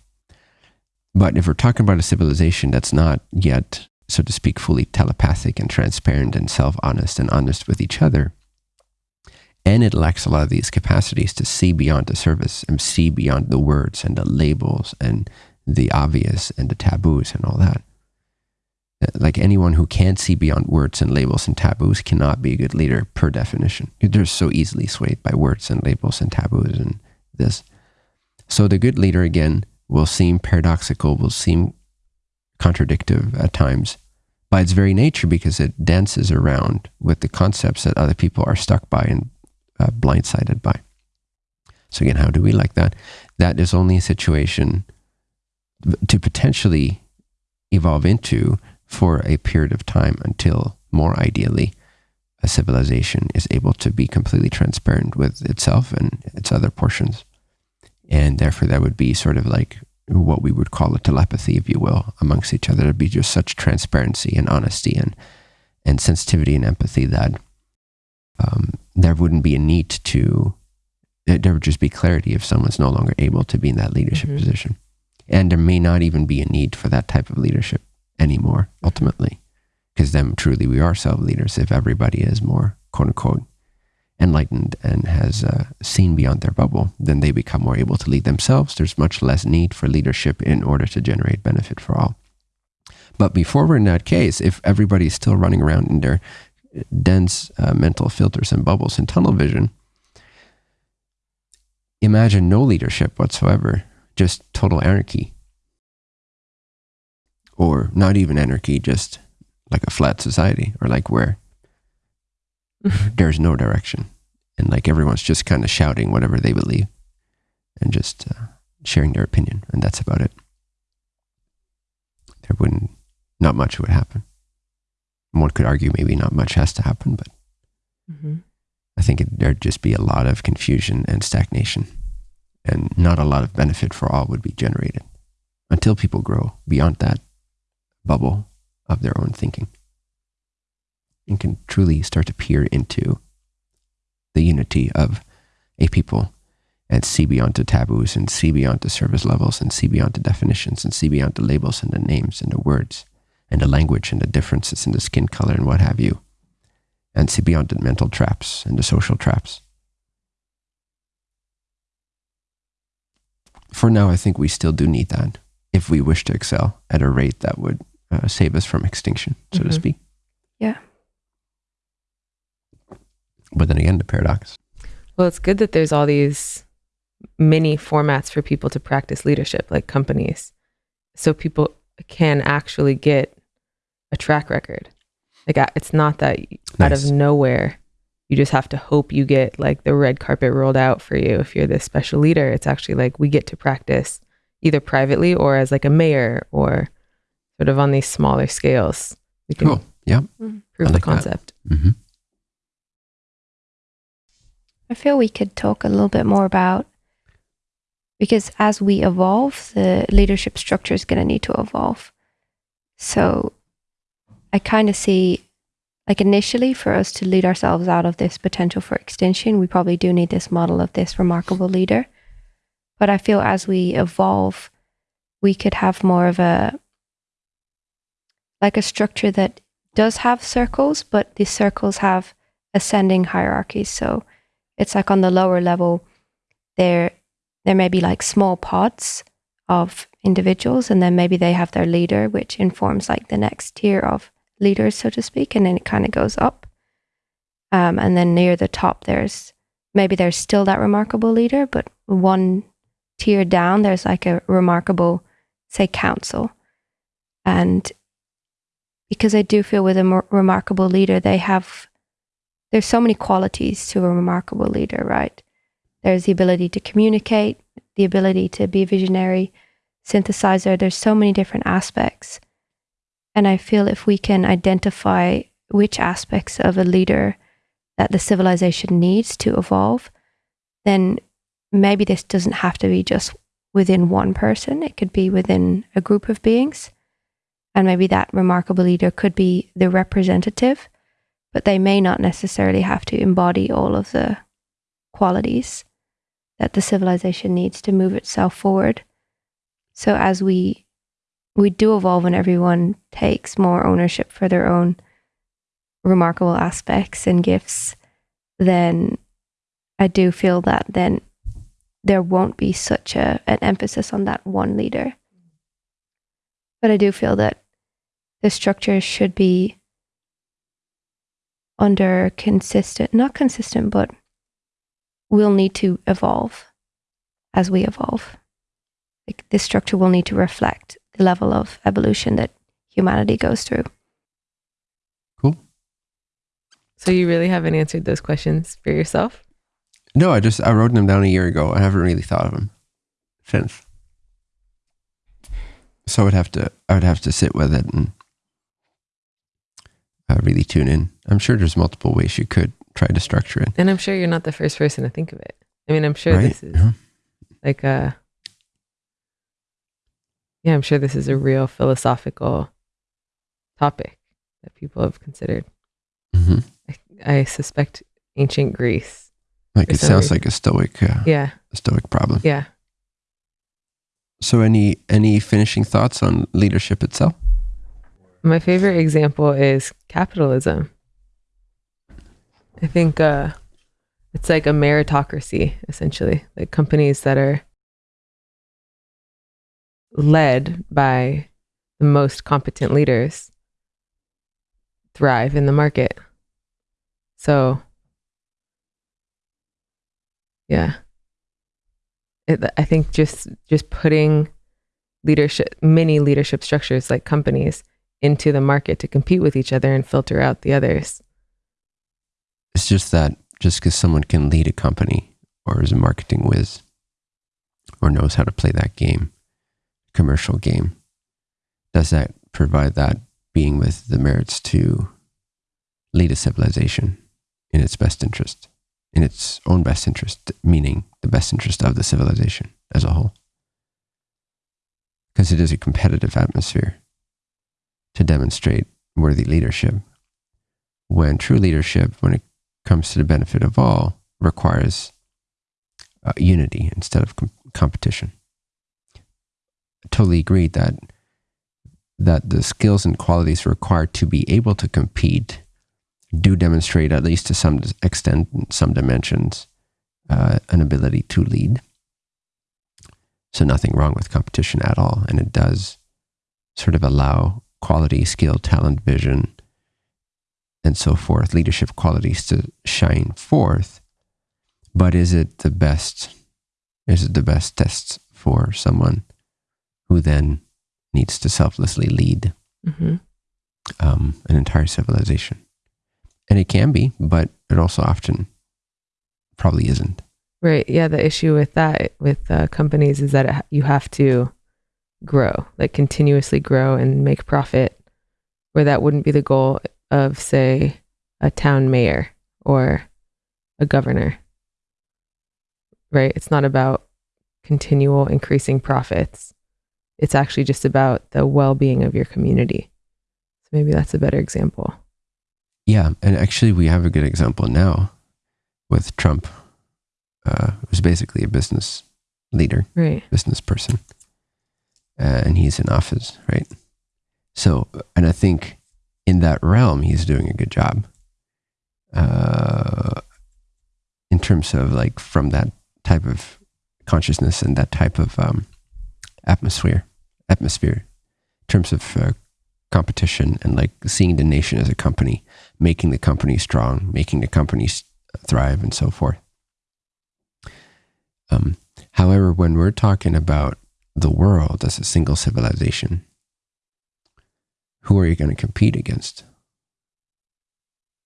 but if we're talking about a civilization that's not yet, so to speak, fully telepathic and transparent and self honest and honest with each other, and it lacks a lot of these capacities to see beyond the surface and see beyond the words and the labels and the obvious and the taboos and all that. Uh, like anyone who can't see beyond words and labels and taboos cannot be a good leader per definition. They're so easily swayed by words and labels and taboos and this. So the good leader, again, will seem paradoxical, will seem contradictory at times by its very nature because it dances around with the concepts that other people are stuck by and uh, blindsided by. So, again, how do we like that? That is only a situation to potentially evolve into for a period of time until, more ideally, a civilization is able to be completely transparent with itself and its other portions and therefore that would be sort of like what we would call a telepathy, if you will, amongst each other. There'd be just such transparency and honesty and and sensitivity and empathy that um, there wouldn't be a need to. There would just be clarity if someone's no longer able to be in that leadership mm-hmm. position, and there may not even be a need for that type of leadership anymore. Ultimately, because then truly we are self leaders if everybody is more quote unquote enlightened and has uh, seen beyond their bubble, then they become more able to lead themselves. There's much less need for leadership in order to generate benefit for all. But before we're in that case, if everybody's still running around in their dense uh, mental filters and bubbles and tunnel vision, imagine no leadership whatsoever, just total anarchy. Or not even anarchy, just like a flat society, or like where there's no direction. And like everyone's just kind of shouting whatever they believe and just uh, sharing their opinion. And that's about it. There wouldn't, not much would happen. One could argue maybe not much has to happen, but mm-hmm. I think it, there'd just be a lot of confusion and stagnation. And not a lot of benefit for all would be generated until people grow beyond that bubble of their own thinking and can truly start to peer into the unity of a people and see beyond the taboos and see beyond the service levels and see beyond the definitions and see beyond the labels and the names and the words and the language and the differences in the skin color and what have you and see beyond the mental traps and the social traps. For now, I think we still do need that if we wish to excel at a rate that would uh, save us from extinction, so mm-hmm. to speak. Yeah. But then again, the paradox. Well, it's good that there's all these mini formats for people to practice leadership, like companies, so people can actually get a track record. Like it's not that nice. out of nowhere you just have to hope you get like the red carpet rolled out for you if you're this special leader. It's actually like we get to practice either privately or as like a mayor or sort of on these smaller scales. We can cool. Yeah. prove like the concept. Mm-hmm. I feel we could talk a little bit more about because as we evolve, the leadership structure is going to need to evolve. So I kind of see, like, initially for us to lead ourselves out of this potential for extinction, we probably do need this model of this remarkable leader. But I feel as we evolve, we could have more of a, like, a structure that does have circles, but these circles have ascending hierarchies. So it's like on the lower level, there there may be like small pods of individuals, and then maybe they have their leader, which informs like the next tier of leaders, so to speak, and then it kind of goes up. Um, and then near the top, there's maybe there's still that remarkable leader, but one tier down, there's like a remarkable, say, council. And because I do feel with a remarkable leader, they have, there's so many qualities to a remarkable leader, right? There's the ability to communicate, the ability to be a visionary, synthesizer. There's so many different aspects. And I feel if we can identify which aspects of a leader that the civilization needs to evolve, then maybe this doesn't have to be just within one person, it could be within a group of beings. And maybe that remarkable leader could be the representative, but they may not necessarily have to embody all of the qualities that the civilization needs to move itself forward. So as we we do evolve and everyone takes more ownership for their own remarkable aspects and gifts, then I do feel that then there won't be such a an emphasis on that one leader. But I do feel that the structure should be under consistent, not consistent, but we'll need to evolve as we evolve. Like this structure will need to reflect the level of evolution that humanity goes through. Cool. So you really haven't answered those questions for yourself? No, I just I wrote them down a year ago. I haven't really thought of them since. So I would have to I would have to sit with it and uh, really tune in. I'm sure there's multiple ways you could try to structure it. And I'm sure you're not the first person to think of it. I mean, I'm sure right? this is Yeah. like a yeah, I'm sure this is a real philosophical topic that people have considered. hmm I, I suspect ancient Greece. Like it sounds reason. like a stoic uh, Yeah, a stoic problem. yeah. So any any finishing thoughts on leadership itself? My favorite example is capitalism. I think uh, it's like a meritocracy, essentially, like companies that are led by the most competent leaders thrive in the market. So, yeah, it, I think just just putting leadership, many leadership structures like companies into the market to compete with each other and filter out the others. It's just that just because someone can lead a company or is a marketing whiz or knows how to play that game, commercial game, does that provide that being with the merits to lead a civilization in its best interest, in its own best interest, meaning the best interest of the civilization as a whole? Because it is a competitive atmosphere to demonstrate worthy leadership. When true leadership, when it comes to the benefit of all, requires uh, unity instead of com- competition. Totally agreed that that the skills and qualities required to be able to compete do demonstrate, at least to some extent, some dimensions, uh, an ability to lead. So nothing wrong with competition at all, and it does sort of allow quality, skill, talent, vision, and so forth, leadership qualities to shine forth. But is it the best? Is it the best test for someone who then needs to selflessly lead hmm um, an entire civilization? And it can be, but it also often probably isn't. Right. Yeah. The issue with that, with uh, companies, is that it, you have to grow, like continuously grow and make profit, where that wouldn't be the goal of, say, a town mayor or a governor. Right. It's not about continual increasing profits. It's actually just about the well being of your community. So maybe that's a better example. Yeah, and actually, we have a good example now with Trump, uh, who's basically a business leader, Right. business person, uh, and he's in office, right? So, and I think in that realm, he's doing a good job. Uh, in terms of like from that type of consciousness and that type of um, atmosphere, atmosphere, in terms of uh, competition and like seeing the nation as a company, making the company strong, making the company thrive, and so forth. Um, however, when we're talking about the world as a single civilization, who are you going to compete against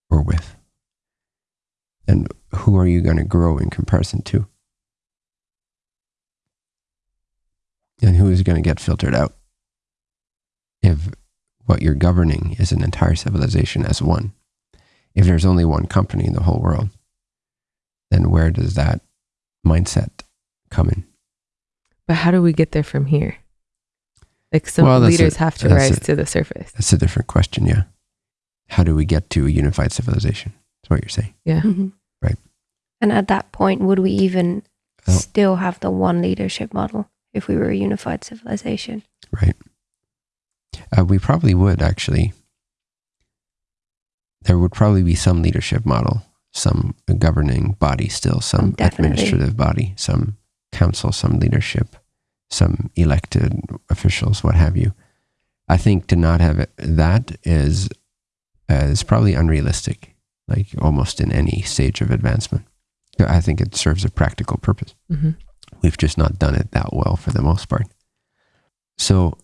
or with? And who are you going to grow in comparison to? And who is going to get filtered out if what you're governing is an entire civilization as one? If there's only one company in the whole world, then where does that mindset come in? But how do we get there from here? Like some Well, leaders a- have to rise a- to the surface. That's a different question, yeah. How do we get to a unified civilization? That's what you're saying. Yeah. Mhm. Right. And at that point, would we even Oh. still have the one leadership model if we were a unified civilization? Right. Uh, we probably would actually. There would probably be some leadership model, some governing body still, some Um, definitely. administrative body, some council, some leadership, some elected officials, what have you. I think to not have it, that is uh, is probably unrealistic, like almost in any stage of advancement. I think it serves a practical purpose hmm we've just not done it that well for the most part. So,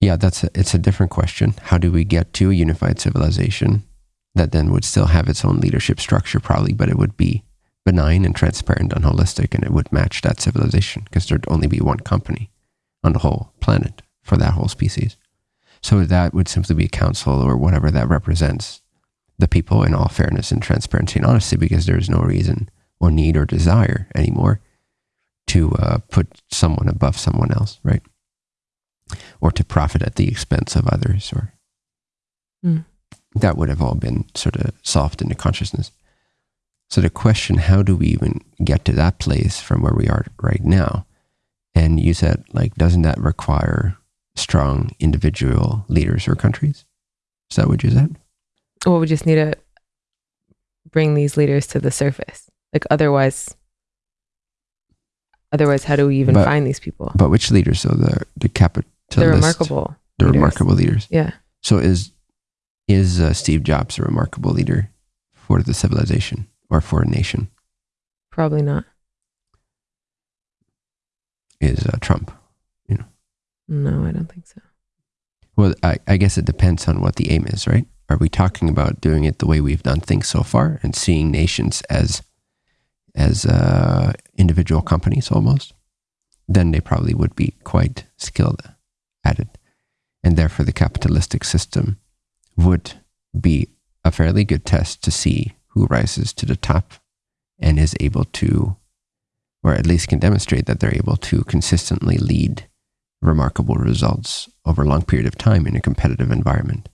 yeah, that's a, it's a different question. How do we get to a unified civilization that then would still have its own leadership structure, probably, but it would be benign and transparent and holistic, and it would match that civilization because there'd only be one company on the whole planet for that whole species. So that would simply be a council or whatever that represents the people in all fairness and transparency and honesty, because there's no reason or need or desire anymore to uh, put someone above someone else, right? Or to profit at the expense of others, or Mm. that would have all been sort of solved into consciousness. So the question, how do we even get to that place from where we are right now? And you said, like, doesn't that require strong individual leaders or countries? Is that what you said? Well, we just need to bring these leaders to the surface. Like otherwise, otherwise, how do we even But- find these people? But which leaders? So the the capitalist, They're remarkable. the leaders. remarkable leaders. Yeah. So is is uh, Steve Jobs a remarkable leader for the civilization or for a nation? Probably not. Is uh, Trump? You know? No, I don't think so. Well, I, I guess it depends on what the aim is, right? Are we talking about doing it the way we've done things so far and seeing nations as as uh, individual companies almost? Then they probably would be quite skilled at it, and therefore the capitalistic system would be a fairly good test to see who rises to the top and is able to, or at least can demonstrate that they're able to consistently lead remarkable results over a long period of time in a competitive environment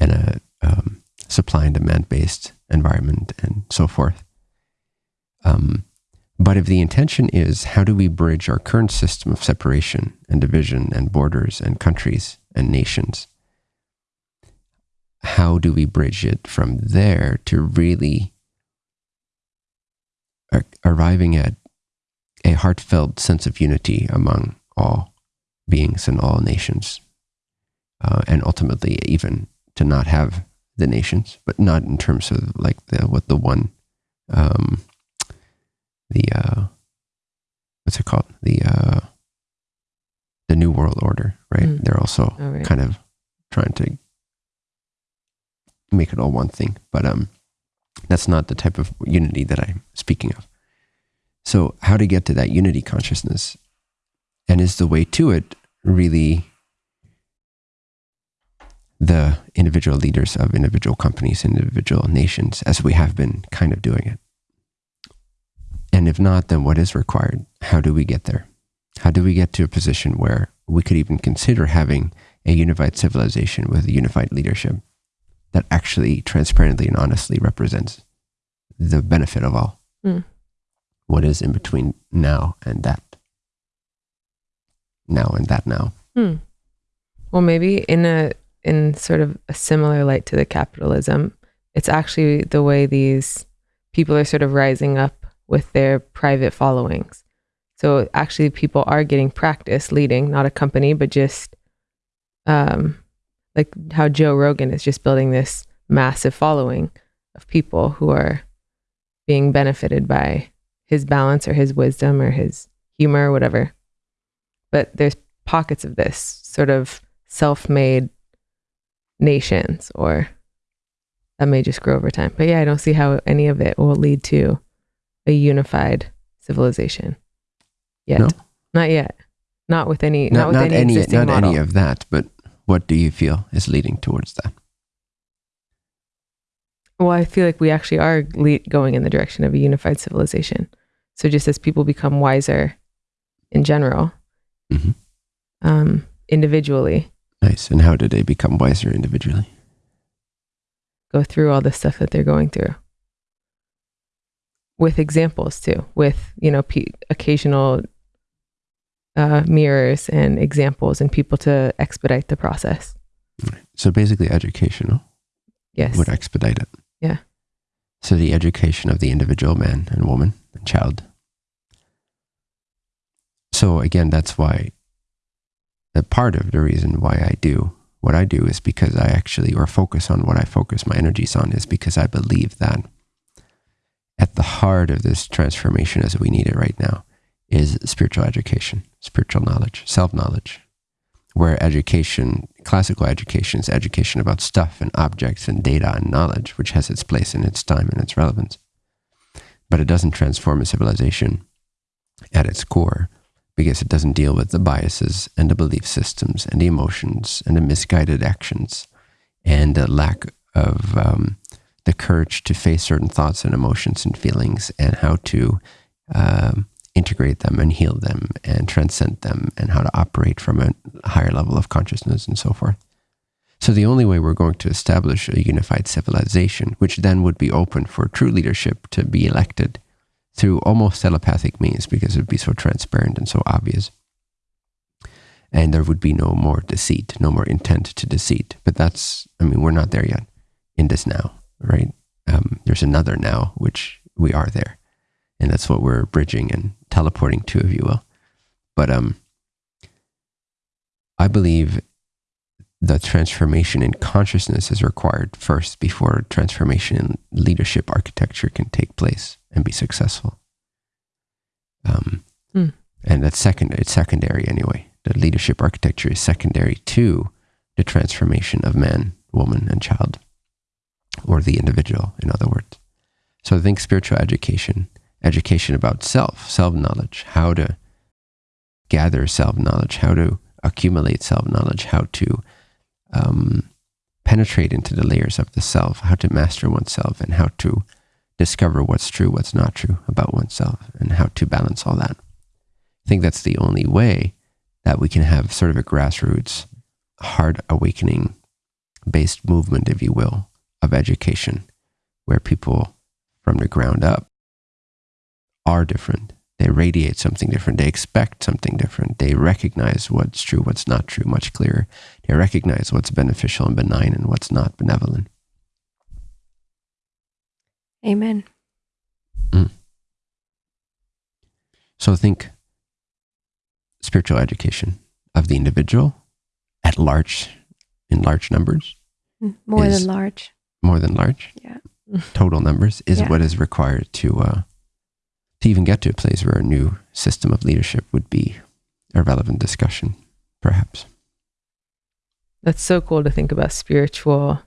and a um, supply and demand based environment and so forth. Um, but if the intention is how do we bridge our current system of separation and division and borders and countries and nations, how do we bridge it from there to really ar- arriving at a heartfelt sense of unity among all beings and all nations, uh, and ultimately even to not have the nations, but not in terms of like the what the one, um, the uh, what's it called the uh, the new world order, right? Mm. They're also All right. kind of trying to make it all one thing, but um, that's not the type of unity that I'm speaking of. So, how to get to that unity consciousness, and is the way to it really the individual leaders of individual companies, individual nations, as we have been kind of doing it? And if not, then what is required? How do we get there? How do we get to a position where we could even consider having a unified civilization with a unified leadership that actually transparently and honestly represents the benefit of all? Hmm. What is in between now and that? Now and that now. Hmm. Well, maybe in a in sort of a similar light to the capitalism, it's actually the way these people are sort of rising up with their private followings. So actually, people are getting practice leading, not a company, but just um, like how Joe Rogan is just building this massive following of people who are being benefited by his balance or his wisdom or his humor or whatever. But there's pockets of this sort of self-made nations or that may just grow over time. But yeah, I don't see how any of it will lead to a unified civilization yet. No? Not yet. Not with any not, not, with not any, any not model. any of that but what do you feel is leading towards that? Well, I feel like we actually are le- going in the direction of a unified civilization. So just as people become wiser in general, Mhm. um, individually, nice. And how do they become wiser individually? Go through all the stuff that they're going through. With examples too, with, you know, pe- occasional uh, mirrors and examples and people to expedite the process. so basically educational Yes. would expedite it Yeah. so the education of the individual man and woman and child so again that's why a part of the reason why i do what i do is because i actually or focus on what i focus my energies on is because i believe that at the heart of this transformation as we need it right now is spiritual education spiritual knowledge self-knowledge where education, classical education, is education about stuff and objects and data and knowledge, which has its place in its time and its relevance. But it doesn't transform a civilization at its core because it doesn't deal with the biases and the belief systems and the emotions and the misguided actions and the lack of um, the courage to face certain thoughts and emotions and feelings and how to um, integrate them and heal them and transcend them and how to operate from a higher level of consciousness and so forth. So the only way we're going to establish a unified civilization, which then would be open for true leadership to be elected through almost telepathic means because it would be so transparent and so obvious. And there would be no more deceit, no more intent to deceit. But that's, I mean, we're not there yet in this now, right? Um, there's another now, which we are there and that's what we're bridging and teleporting to, if you will. But um, I believe the transformation in consciousness is required first before transformation in leadership architecture can take place and be successful. Um, Hmm. And that's second. It's secondary anyway. The leadership architecture is secondary to the transformation of man, woman, and child, or the individual, in other words. So I think spiritual education education about self, self knowledge, how to gather self knowledge, how to accumulate self knowledge, how to um, penetrate into the layers of the self, how to master oneself, and how to discover what's true, what's not true about oneself, and how to balance all that. I think that's the only way that we can have sort of a grassroots, heart awakening based movement, if you will, of education, where people from the ground up are different. They radiate something different. They expect something different. They recognize what's true, what's not true, much clearer. They recognize what's beneficial and benign and what's not benevolent. Amen. So think spiritual education of the individual at large, in large numbers, Mm, More than large. more than large, Yeah. total numbers, is Yeah. what is required to uh, to even get to a place where a new system of leadership would be a relevant discussion, perhaps. That's so cool to think about spiritual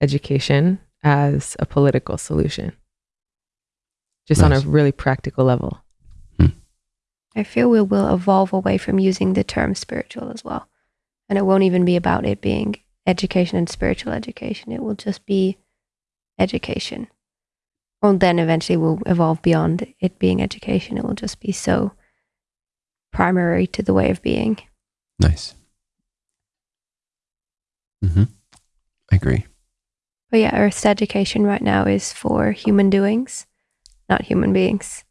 education as a political solution, just on a really practical level. Hmm. I feel we will evolve away from using the term spiritual as well. And it won't even be about it being education and spiritual education. It will just be education. Well, then eventually we'll evolve beyond it being education. It will just be so primary to the way of being. Nice. hmm I agree. But yeah, Earth's education right now is for human doings, not human beings.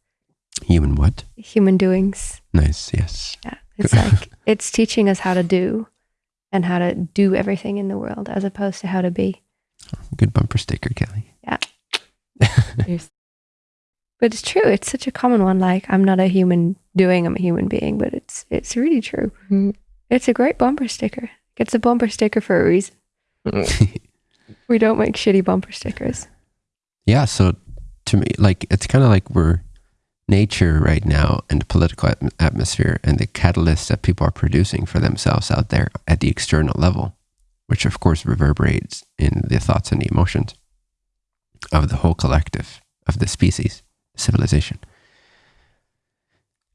Human what? Human doings. Nice. Yes. Yeah. It's like it's teaching us how to do and how to do everything in the world as opposed to how to be. Good bumper sticker, Kelly. Here's- But it's true. It's such a common one. Like I'm not a human doing. I'm a human being. But it's it's really true. Mhm. It's a great bumper sticker. It's a bumper sticker for a reason. We don't make shitty bumper stickers. yeah. So to me, like, it's kind of like we're nature right now and the political atm- atmosphere and the catalysts that people are producing for themselves out there at the external level, which of course reverberates in the thoughts and the emotions of the whole collective of the species, civilization.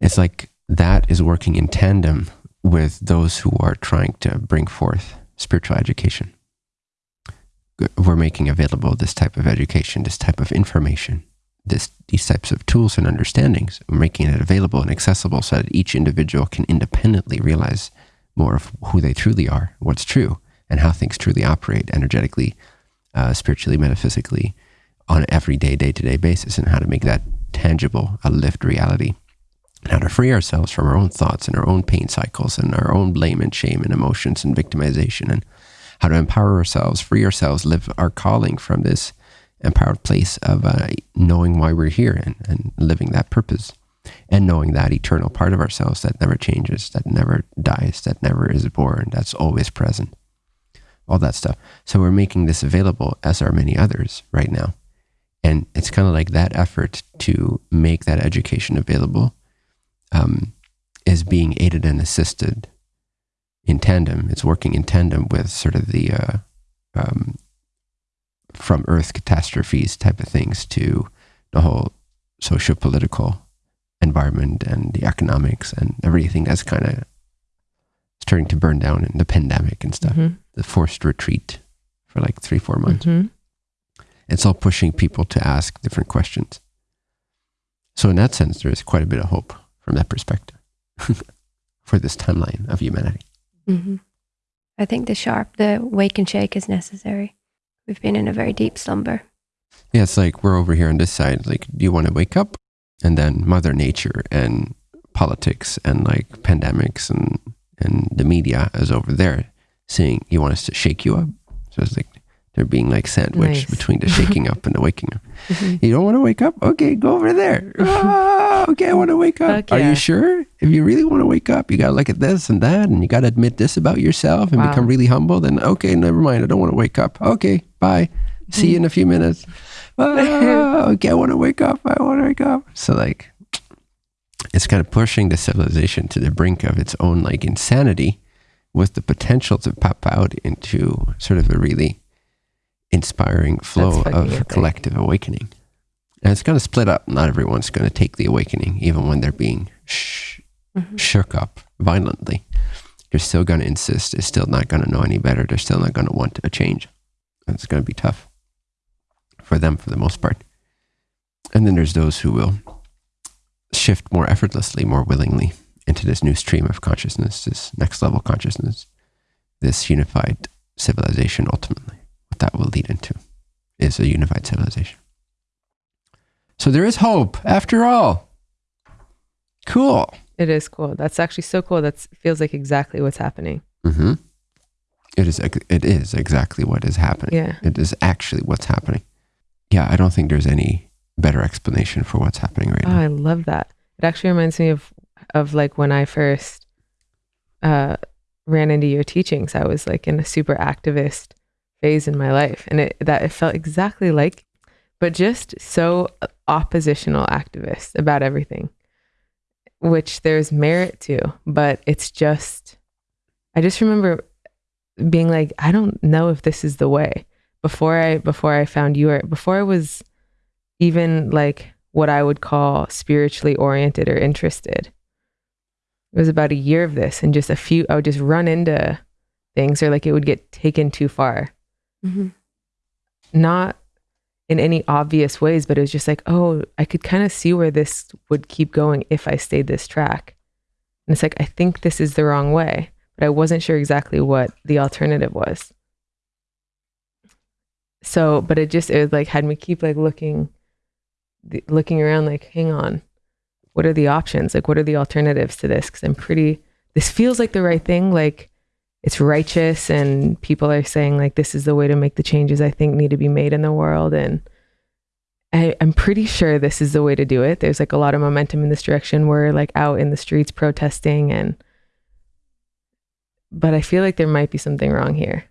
It's like that is working in tandem with those who are trying to bring forth spiritual education. We're making available this type of education, this type of information, this, these types of tools and understandings. We're making it available and accessible so that each individual can independently realize more of who they truly are, what's true, and how things truly operate energetically, uh, spiritually, metaphysically, on an everyday, day to day basis, and how to make that tangible, a lived reality And how to free ourselves from our own thoughts and our own pain cycles and our own blame and shame and emotions and victimization and how to empower ourselves, free ourselves, live our calling from this empowered place of uh, knowing why we're here and, and living that purpose and knowing that eternal part of ourselves that never changes, that never dies, that never is born, that's always present, all that stuff. So we're making this available, as are many others right now. And it's kind of like that effort to make that education available um, is being aided and assisted in tandem. It's working in tandem with sort of the uh, um, from Earth catastrophes type of things to the whole socio political environment and the economics and everything that's kind of starting to burn down in the pandemic and stuff. Mhm. The forced retreat for like three, four months. Mhm. It's all pushing people to ask different questions. So, in that sense, there is quite a bit of hope from that perspective for this timeline of humanity. hmm I think the sharp, the wake and shake is necessary. We've been in a very deep slumber. Yeah, it's like we're over here on this side. Like, do you want to wake up? And then Mother Nature and politics and like pandemics and and the media is over there saying you want us to shake you up. So it's like they're being like sandwiched Nice. between the shaking up and the waking up. Mhm. You don't want to wake up? Okay, go over there. Ah, okay, I want to wake up. Heck Are you sure? If you really want to wake up, you got to look at this and that, and you got to admit this about yourself and Wow. become really humble. Then, okay, never mind. I don't want to wake up. Okay, bye. See you in a few minutes. Ah, okay, I want to wake up. I want to wake up. So, like, it's kind of pushing the civilization to the brink of its own, like, insanity with the potential to pop out into sort of a really inspiring flow of epic. collective awakening. And it's going to split up. Not everyone's going to take the awakening, even when they're being sh- Mhm. shook up violently. They're still going to insist. They're still not going to know any better. They're still not going to want a change. And it's going to be tough for them for the most part. And then there's those who will shift more effortlessly, more willingly into this new stream of consciousness, this next level consciousness, this unified civilization ultimately. That will lead into is a unified civilization. So there is hope after all. Cool. It is cool. That's actually so cool. That feels like exactly what's happening. Mm-hmm. It is. It is exactly what is happening. Yeah. It is actually what's happening. Yeah, I don't think there's any better explanation for what's happening right Oh, now. I love that. It actually reminds me of of like when I first uh, ran into your teachings. I was like in a super activist phase in my life, and it that it felt exactly like, but just so oppositional activist about everything, which there's merit to, but it's just. I just remember being like, I don't know if this is the way. Before I before I found you, or before I was even like what I would call spiritually oriented or interested. It was about a year of this, and just a few, I would just run into things, or like it would get taken too far. Hmm Not in any obvious ways, but it was just like, oh, I could kind of see where this would keep going if I stayed this track. And it's like, I think this is the wrong way, but I wasn't sure exactly what the alternative was. So, but it just, it was like, had me keep like looking, looking around, like, hang on, what are the options? Like, what are the alternatives to this? Cause I'm pretty, this feels like the right thing. Like, it's righteous and people are saying like this is the way to make the changes I think need to be made in the world and I, I'm pretty sure this is the way to do it. There's like a lot of momentum in this direction. We're like out in the streets protesting and but I feel like there might be something wrong here.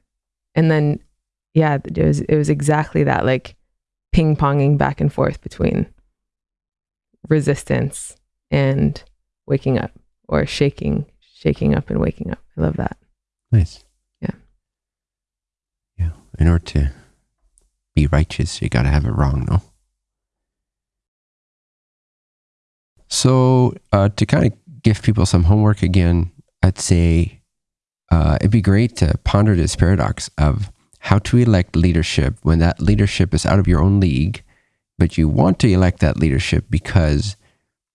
And then yeah, it was it was exactly that like ping ponging back and forth between resistance and waking up or shaking, shaking up and waking up. I love that. Nice. Yeah. Yeah. In order to be righteous, you got to have it wrong, no? So, uh, to kind of give people some homework again, I'd say uh, it'd be great to ponder this paradox of how to elect leadership when that leadership is out of your own league, but you want to elect that leadership because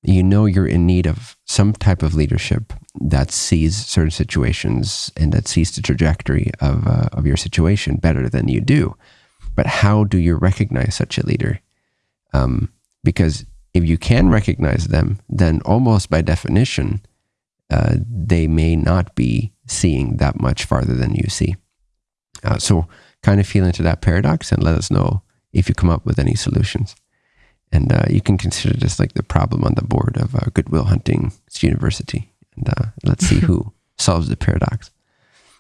you know you're in need of some type of leadership that sees certain situations and that sees the trajectory of, uh, of your situation better than you do. But how do you recognize such a leader? Um, because if you can recognize them, then almost by definition, uh, they may not be seeing that much farther than you see. Uh, so, kind of feel into that paradox and let us know if you come up with any solutions. And uh, you can consider this like the problem on the board of uh, Good Will Hunting University. And uh, let's see who solves the paradox.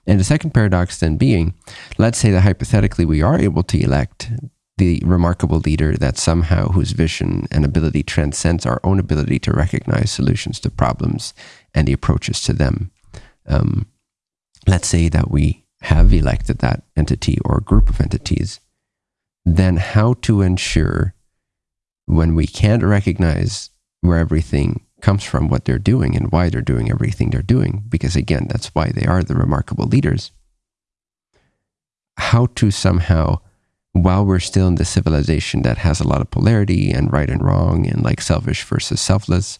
And the second paradox then being, let's say that hypothetically we are able to elect the remarkable leader that somehow whose vision and ability transcends our own ability to recognize solutions to problems and the approaches to them. Um, let's say that we have elected that entity or group of entities, then how to ensure when we can't recognize where everything comes from, what they're doing, and why they're doing everything they're doing, because again, that's why they are the remarkable leaders. How to somehow, while we're still in the civilization that has a lot of polarity and right and wrong and like selfish versus selfless,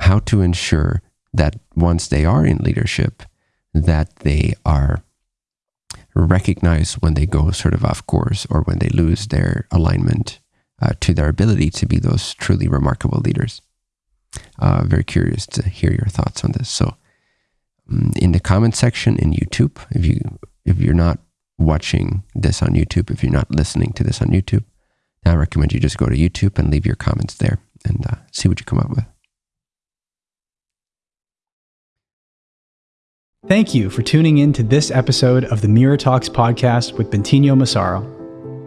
how to ensure that once they are in leadership, that they are recognized when they go sort of off course or when they lose their alignment uh, to their ability to be those truly remarkable leaders. Uh, very curious to hear your thoughts on this. So, um, in the comment section in YouTube, if you if you're not watching this on YouTube, if you're not listening to this on YouTube, I recommend you just go to YouTube and leave your comments there and uh, see what you come up with. Thank you for tuning in to this episode of the Mirror Talks podcast with Bentinho Massaro.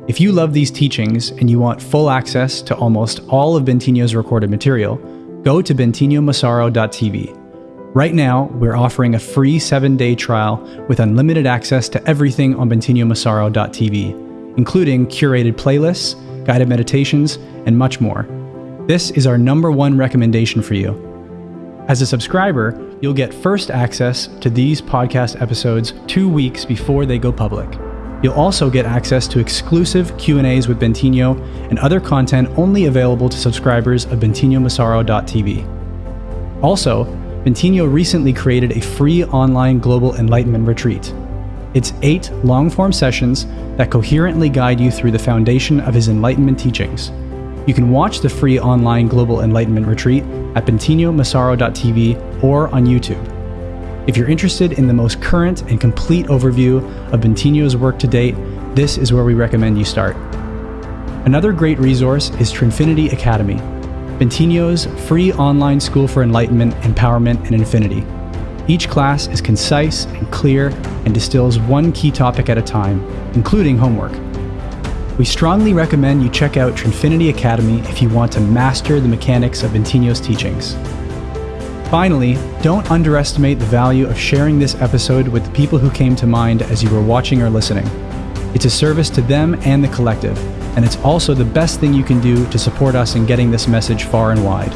If you love these teachings and you want full access to almost all of Bentinho's recorded material, go to bentinhomassaro.tv. Right now, we're offering a free seven day trial with unlimited access to everything on bentinhomassaro.tv, including curated playlists, guided meditations, and much more. This is our number one recommendation for you. As a subscriber, you'll get first access to these podcast episodes 2 weeks before they go public. You'll also get access to exclusive Q&As with Bentinho and other content only available to subscribers of bentinhomassaro.tv. Also, Bentinho recently created a free online global enlightenment retreat. It's eight long-form sessions that coherently guide you through the foundation of his enlightenment teachings. You can watch the free online global enlightenment retreat at bentinhomassaro.tv or on YouTube. If you're interested in the most current and complete overview of Bentinho's work to date, this is where we recommend you start. Another great resource is Trinfinity Academy, Bentinho's free online school for enlightenment, empowerment, and infinity. Each class is concise and clear and distills one key topic at a time, including homework. We strongly recommend you check out Trinfinity Academy if you want to master the mechanics of Bentinho's teachings. Finally, don't underestimate the value of sharing this episode with the people who came to mind as you were watching or listening. It's a service to them and the collective, and it's also the best thing you can do to support us in getting this message far and wide.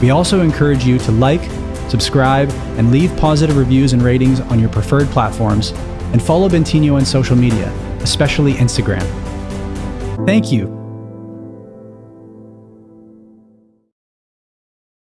We also encourage you to like, subscribe, and leave positive reviews and ratings on your preferred platforms, and follow Bentinho on social media, especially Instagram. Thank you